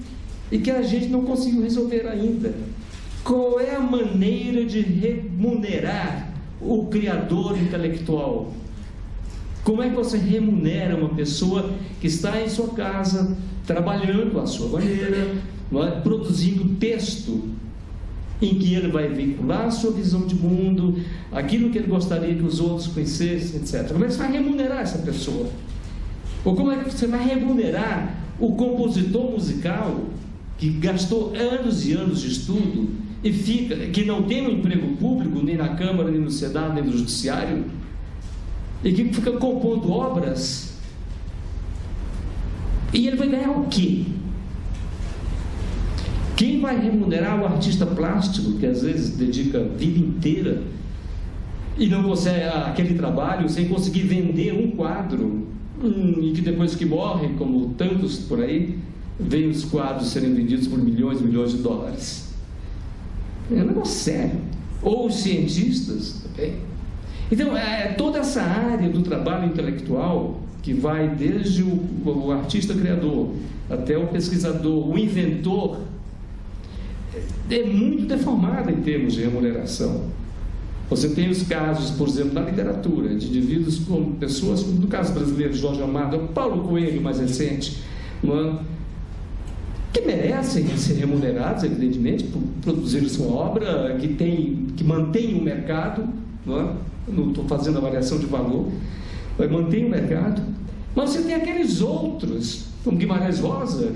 e que a gente não conseguiu resolver ainda. Qual é a maneira de remunerar o criador intelectual? Como é que você remunera uma pessoa que está em sua casa, trabalhando à sua maneira, é? produzindo texto em que ele vai vincular a sua visão de mundo, aquilo que ele gostaria que os outros conhecessem, etc. Como é que você vai remunerar essa pessoa? Ou como é que você vai remunerar o compositor musical que gastou anos e anos de estudo e fica, que não tem um emprego público, nem na Câmara, nem no Senado, nem no Judiciário, e que fica compondo obras, e ele vai ganhar o quê? Quem vai remunerar o artista plástico, que às vezes dedica a vida inteira e não consegue aquele trabalho sem conseguir vender um quadro, hum, e que depois que morre, como tantos por aí, vem os quadros serem vendidos por milhões e milhões de dólares. É um negócio sério. Ou os cientistas também. Então, é, toda essa área do trabalho intelectual, que vai desde o, o artista criador até o pesquisador, o inventor, é muito deformada em termos de remuneração. Você tem os casos, por exemplo, na literatura, de indivíduos como pessoas, no caso brasileiro, Jorge Amado, Paulo Coelho, mais recente, é? Que merecem ser remunerados, evidentemente, por produzir sua obra, que, tem, que mantém o mercado, não é? estou fazendo avaliação de valor, mas mantém o mercado. Mas você tem aqueles outros, como Guimarães Rosa,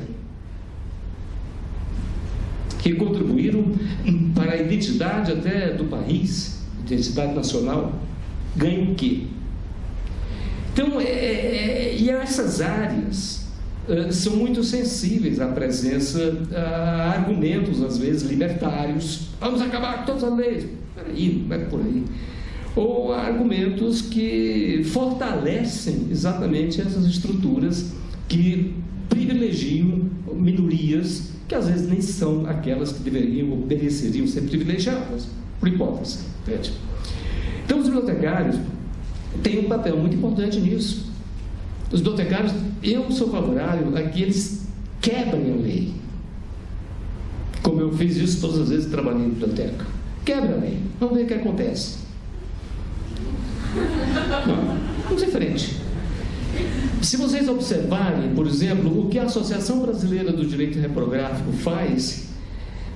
que contribuíram para a identidade até do país, identidade nacional, ganham o quê? Então, é, é, e essas áreas são muito sensíveis à presença, a argumentos, às vezes, libertários. Vamos acabar com todas as leis. Peraí, não é por aí ou argumentos que fortalecem exatamente essas estruturas que privilegiam minorias que às vezes nem são aquelas que deveriam ou mereceriam ser privilegiadas, por hipótese. Então, os bibliotecários têm um papel muito importante nisso. Os bibliotecários, eu sou favorável a que eles quebrem a lei. Como eu fiz isso todas as vezes que trabalhei em biblioteca. Quebra a lei. Vamos ver o que acontece. Vamos em frente. Se vocês observarem, por exemplo, o que a Associação Brasileira do Direito Reprográfico faz,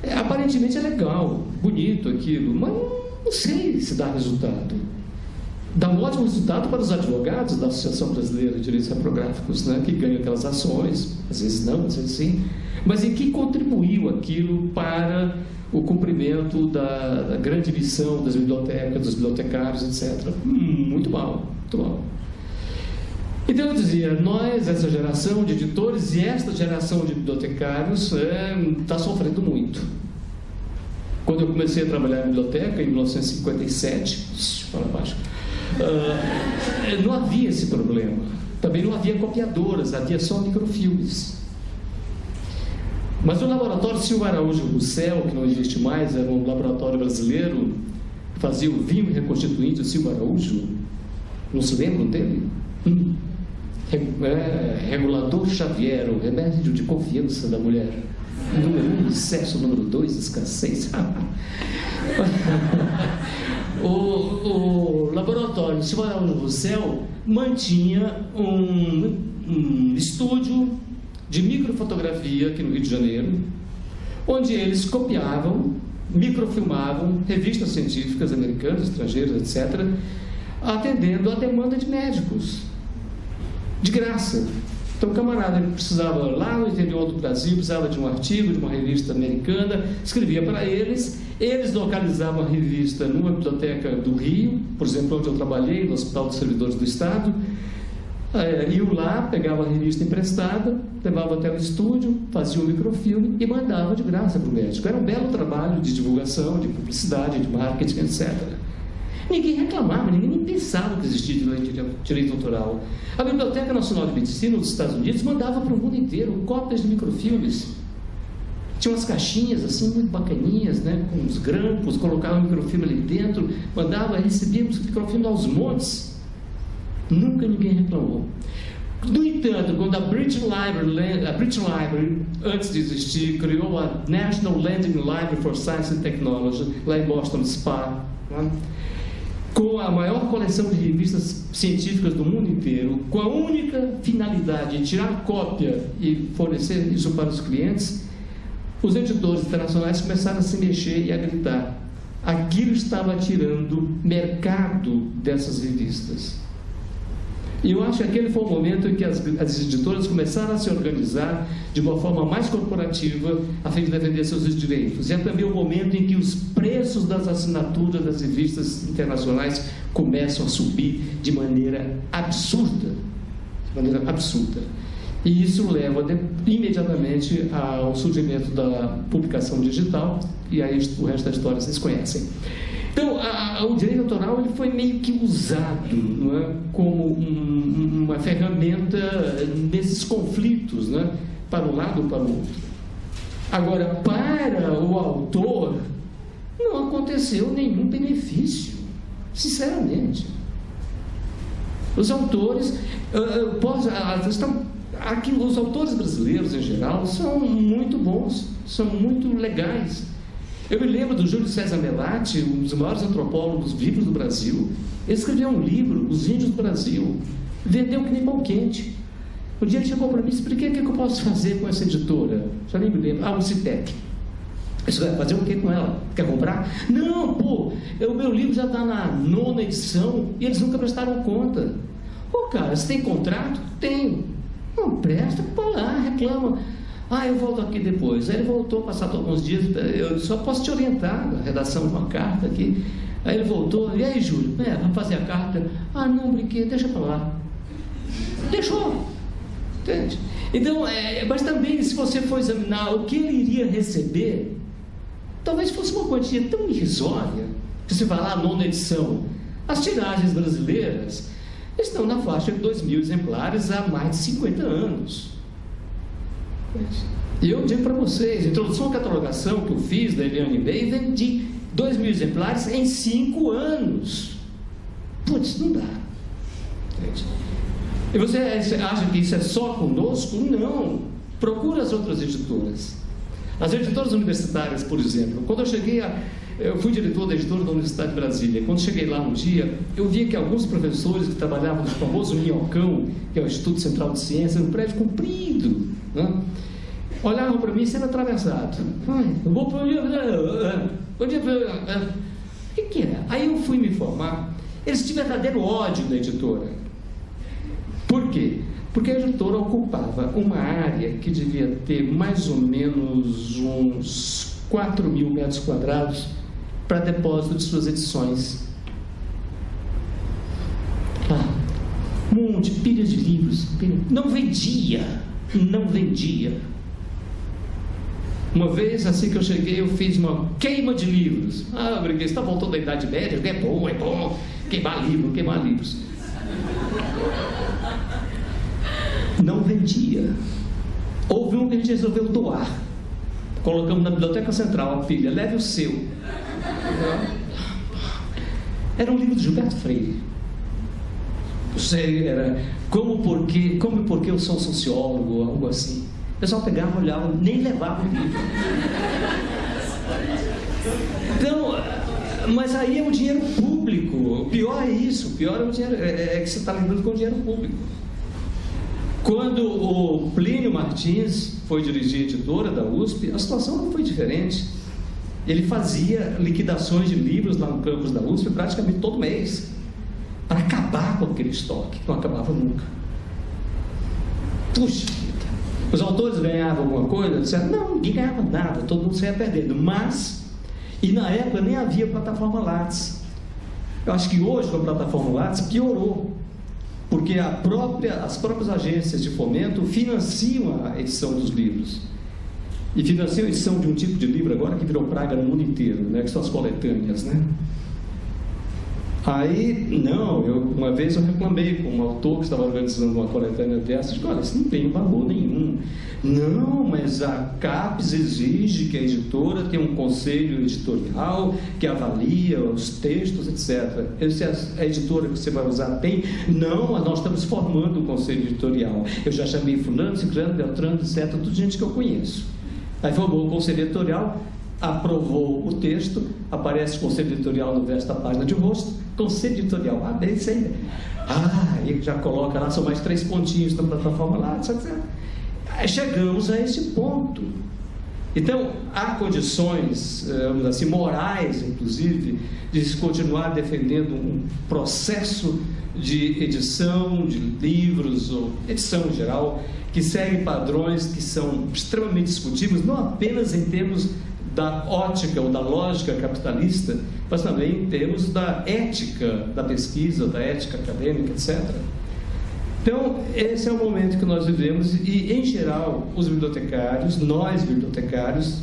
é, aparentemente é legal, bonito aquilo, mas não sei se dá resultado. Dá um ótimo resultado para os advogados da Associação Brasileira de Direitos Reprográficos, né, que ganham aquelas ações, às vezes não, às vezes sim, mas em que contribuiu aquilo para o cumprimento da, da grande missão das bibliotecas, dos bibliotecários, etc. Muito mal, muito mal. Então eu dizia, nós, essa geração de editores e esta geração de bibliotecários está é, tá sofrendo muito. Quando eu comecei a trabalhar em biblioteca, em 1957, fala baixo, uh, não havia esse problema. Também não havia copiadoras, havia só microfilmes. Mas o laboratório Silva Araújo Russell, que não existe mais, era um laboratório brasileiro, fazia o vinho reconstituinte o Silva Araújo. Não se lembram dele? Hum. É, regulador Xavier, o remédio de confiança da mulher. Número um, excesso. Número dois, escassez. o, o laboratório Silva Araújo Russell mantinha um, um estúdio de microfotografia aqui no Rio de Janeiro, onde eles copiavam, microfilmavam revistas científicas americanas, estrangeiras, etc., atendendo à demanda de médicos, de graça. Então, o camarada ele precisava, lá no interior do Brasil, precisava de um artigo, de uma revista americana, escrevia para eles, eles localizavam a revista numa biblioteca do Rio, por exemplo, onde eu trabalhei, no Hospital dos Servidores do Estado, é, iam lá, pegavam a revista emprestada, levavam até o estúdio, faziam um microfilme e mandavam de graça para o médico. Era um belo trabalho de divulgação, de publicidade, de marketing, etc. Ninguém reclamava, ninguém pensava que existia direito, autoral. A Biblioteca Nacional de Medicina dos Estados Unidos mandava para o mundo inteiro cópias de microfilmes. Tinha umas caixinhas assim muito bacaninhas, né, com uns grampos, colocava o microfilme ali dentro, mandava, recebíamos microfilme aos montes. Nunca ninguém reclamou. No entanto, quando a British Library, a British Library, antes de existir, criou a National Landing Library for Science and Technology, lá em Boston Spa, né? Com a maior coleção de revistas científicas do mundo inteiro, com a única finalidade de tirar cópia e fornecer isso para os clientes, os editores internacionais começaram a se mexer e a gritar. Aquilo estava tirando mercado dessas revistas. E eu acho que aquele foi o momento em que as, as editoras começaram a se organizar de uma forma mais corporativa a fim de defender seus direitos. E é também o momento em que os preços das assinaturas das revistas internacionais começam a subir de maneira absurda. De maneira absurda. E isso leva de, imediatamente ao surgimento da publicação digital, e aí o resto da história vocês conhecem. Então, a, a, o direito autoral ele foi meio que usado é, como um, uma ferramenta nesses conflitos, é, para um lado ou para o outro. Agora, para o autor, não aconteceu nenhum benefício, sinceramente. Os autores, uh, pode, uh, estão, aqui, os autores brasileiros em geral são muito bons, são muito legais eu me lembro do Júlio César Melati, um dos maiores antropólogos vivos do Brasil. Ele escreveu um livro, Os Índios do Brasil. Vendeu que nem pão quente. Um dia ele chegou para mim e por que, que eu posso fazer com essa editora? Já nem me lembro. Ah, o Citec. Você vai fazer o que com ela? Quer comprar? Não, pô, o meu livro já está na nona edição e eles nunca prestaram conta. Pô, cara, você tem contrato? Tenho. Não presta, pô lá, reclama. Ah, eu volto aqui depois. Aí ele voltou, passado alguns dias, eu só posso te orientar na redação de uma carta aqui. Aí ele voltou, e aí, Júlio? É, vamos fazer a carta. Ah, não, brinquei, deixa para lá. Deixou. Entende? Então, é, mas também, se você for examinar o que ele iria receber, talvez fosse uma quantia tão irrisória, que se falar a nona edição, as tiragens brasileiras estão na faixa de 2 mil exemplares há mais de 50 anos. E eu digo para vocês, introdução à catalogação que eu fiz da Eliane Bey, vendi 2 mil exemplares em 5 anos. Putz, não dá. E você acha que isso é só conosco? Não. Procura as outras editoras. As editoras universitárias, por exemplo, quando eu cheguei a. Eu fui diretor da editora da Universidade de Brasília. Quando cheguei lá um dia, eu vi que alguns professores que trabalhavam no famoso Minhocão, que é o Instituto Central de Ciências, um prédio comprido, né? olhavam para mim sendo atravessado. eu vou para onde? Onde O que, que é? Aí eu fui me informar. Eles tinham verdadeiro ódio da editora. Por quê? Porque a editora ocupava uma área que devia ter mais ou menos uns 4 mil metros quadrados para depósito de suas edições. Ah, monte, pilhas de livros. Pilha. Não vendia, não vendia. Uma vez, assim que eu cheguei, eu fiz uma queima de livros. Ah, Briguês, está voltando da Idade Média? É bom, é bom. Queimar livros, queimar livros. Não vendia. Houve um que a gente resolveu doar. Colocamos na Biblioteca Central a pilha, leve o seu. Era um livro de Gilberto Freire. Sei, era como porque, como porque eu sou sociólogo, algo assim. O pessoal pegava, olhava, nem levava o livro. Então, mas aí é o dinheiro público. O pior é isso. O pior é, o dinheiro, é, é que você está lidando com o dinheiro público. Quando o Plínio Martins foi dirigir a editora da USP, a situação não foi diferente. Ele fazia liquidações de livros lá no campus da USP praticamente todo mês, para acabar com aquele estoque, que não acabava nunca. Puxa vida. Os autores ganhavam alguma coisa? Disseram, não, ninguém ganhava nada, todo mundo saía perdendo. Mas, e na época nem havia plataforma Lattes. Eu acho que hoje com a plataforma Lattes piorou porque própria, as próprias agências de fomento financiam a edição dos livros. E financiam a edição de um tipo de livro agora que virou praga no mundo inteiro, né, que são as coletâneas. Né? Aí, não, eu, uma vez eu reclamei com um autor que estava organizando uma coletânea dessas, disse, olha, isso não tem valor nenhum. Não, mas a CAPES exige que a editora tenha um conselho editorial que avalia os textos, etc. Eu disse, a editora que você vai usar tem? Não, nós estamos formando o um conselho editorial. Eu já chamei fulano, ciclano, beltrano, etc., tudo gente que eu conheço. Aí formou o conselho editorial, aprovou o texto, aparece o conselho editorial no verso da página de rosto, conselho editorial, ah, bem, aí. Ah, e já coloca lá, são mais três pontinhos na plataforma lá, etc. Chegamos a esse ponto. Então, há condições, eh, vamos assim, morais, inclusive, de se continuar defendendo um processo de edição de livros, ou edição em geral, que segue padrões que são extremamente discutíveis, não apenas em termos da ótica ou da lógica capitalista, mas também em termos da ética da pesquisa, da ética acadêmica, etc. Então, esse é o momento que nós vivemos e, em geral, os bibliotecários, nós bibliotecários,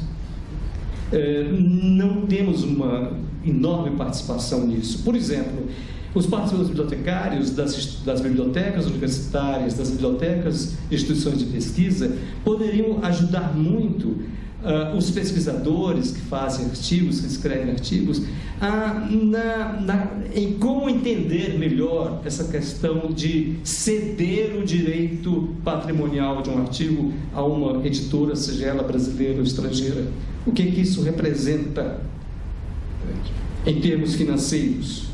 eh, não temos uma enorme participação nisso. Por exemplo, os participantes bibliotecários das, das bibliotecas universitárias, das bibliotecas instituições de pesquisa, poderiam ajudar muito uh, os pesquisadores que fazem artigos, que escrevem artigos, uh, na, na, em como entender melhor essa questão de ceder o direito patrimonial de um artigo a uma editora, seja ela brasileira ou estrangeira. O que, que isso representa em termos financeiros?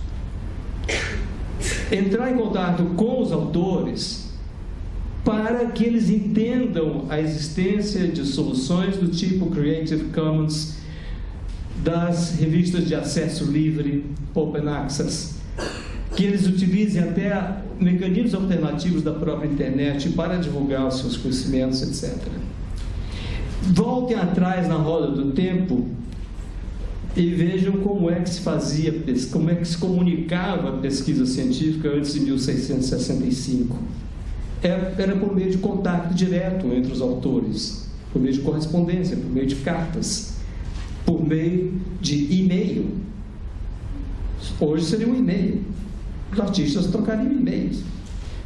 Entrar em contato com os autores para que eles entendam a existência de soluções do tipo Creative Commons das revistas de acesso livre, Open Access, que eles utilizem até mecanismos alternativos da própria internet para divulgar os seus conhecimentos, etc. Voltem atrás na roda do tempo e vejam como é que se fazia, como é que se comunicava a pesquisa científica antes de 1665 era, era por meio de contato direto entre os autores, por meio de correspondência, por meio de cartas, por meio de e-mail. Hoje seria um e-mail. Os artistas trocariam e-mails.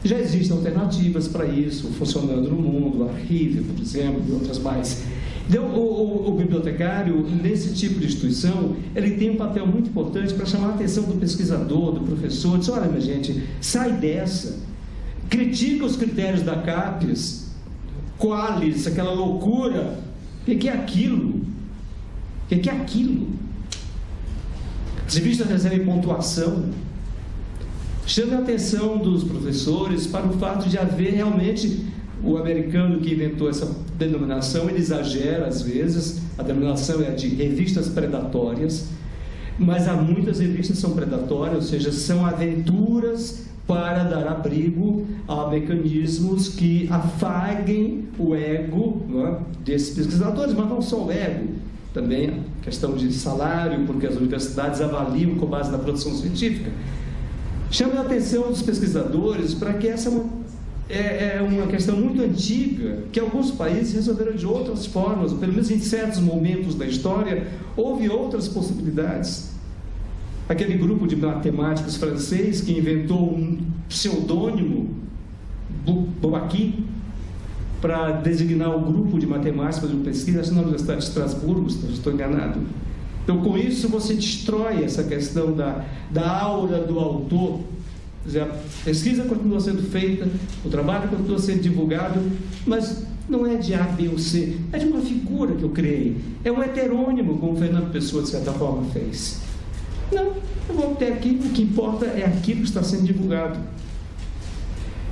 Já existem alternativas para isso funcionando no mundo, o Archive, por exemplo, e outras mais. Então, o, o, o, bibliotecário, nesse tipo de instituição, ele tem um papel muito importante para chamar a atenção do pesquisador, do professor, diz, olha, minha gente, sai dessa critica os critérios da CAPES, qualis, aquela loucura. O que é aquilo? O que é aquilo? As revistas recebem pontuação. Chame a atenção dos professores para o fato de haver realmente o americano que inventou essa denominação, ele exagera às vezes, a denominação é de revistas predatórias, mas há muitas revistas que são predatórias, ou seja, são aventuras para dar abrigo a mecanismos que afaguem o ego é, desses pesquisadores, mas não só o ego. também a questão de salário, porque as universidades avaliam com base na produção científica. Chame a atenção dos pesquisadores para que essa é, é uma questão muito antiga, que alguns países resolveram de outras formas, pelo menos em certos momentos da história, houve outras possibilidades. Aquele grupo de matemáticos francês que inventou um pseudônimo, Bouaquin, para designar o grupo de matemáticos de pesquisa, acho na Universidade de Estrasburgo, se não estou enganado. Então, com isso, você destrói essa questão da, da aura do autor. Dizer, a pesquisa continua sendo feita, o trabalho continua sendo divulgado, mas não é de A, B ou C, é de uma figura que eu criei. É um heterônimo, como o Fernando Pessoa, de certa forma, fez. Não, eu vou até aqui, o que importa é aquilo que está sendo divulgado.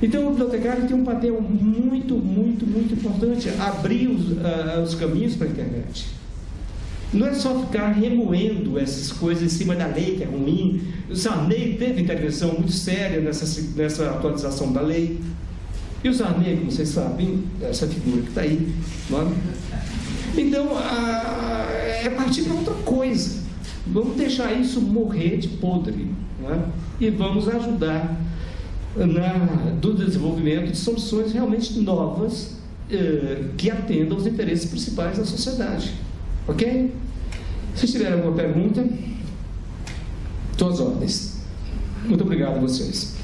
Então, o bibliotecário tem um papel muito, muito, muito importante, abrir os, uh, os caminhos para a internet. Não é só ficar remoendo essas coisas em cima da lei, que é ruim. O Sarney teve intervenção muito séria nessa, nessa atualização da lei. E o Sarney, como vocês sabem, essa figura que está aí. Não é? Então, é partir para outra coisa. Vamos deixar isso morrer de podre. É? E vamos ajudar na, do desenvolvimento de soluções realmente novas eh, que atendam aos interesses principais da sociedade. Ok? Se tiver alguma pergunta, todas ordens. Muito obrigado a vocês.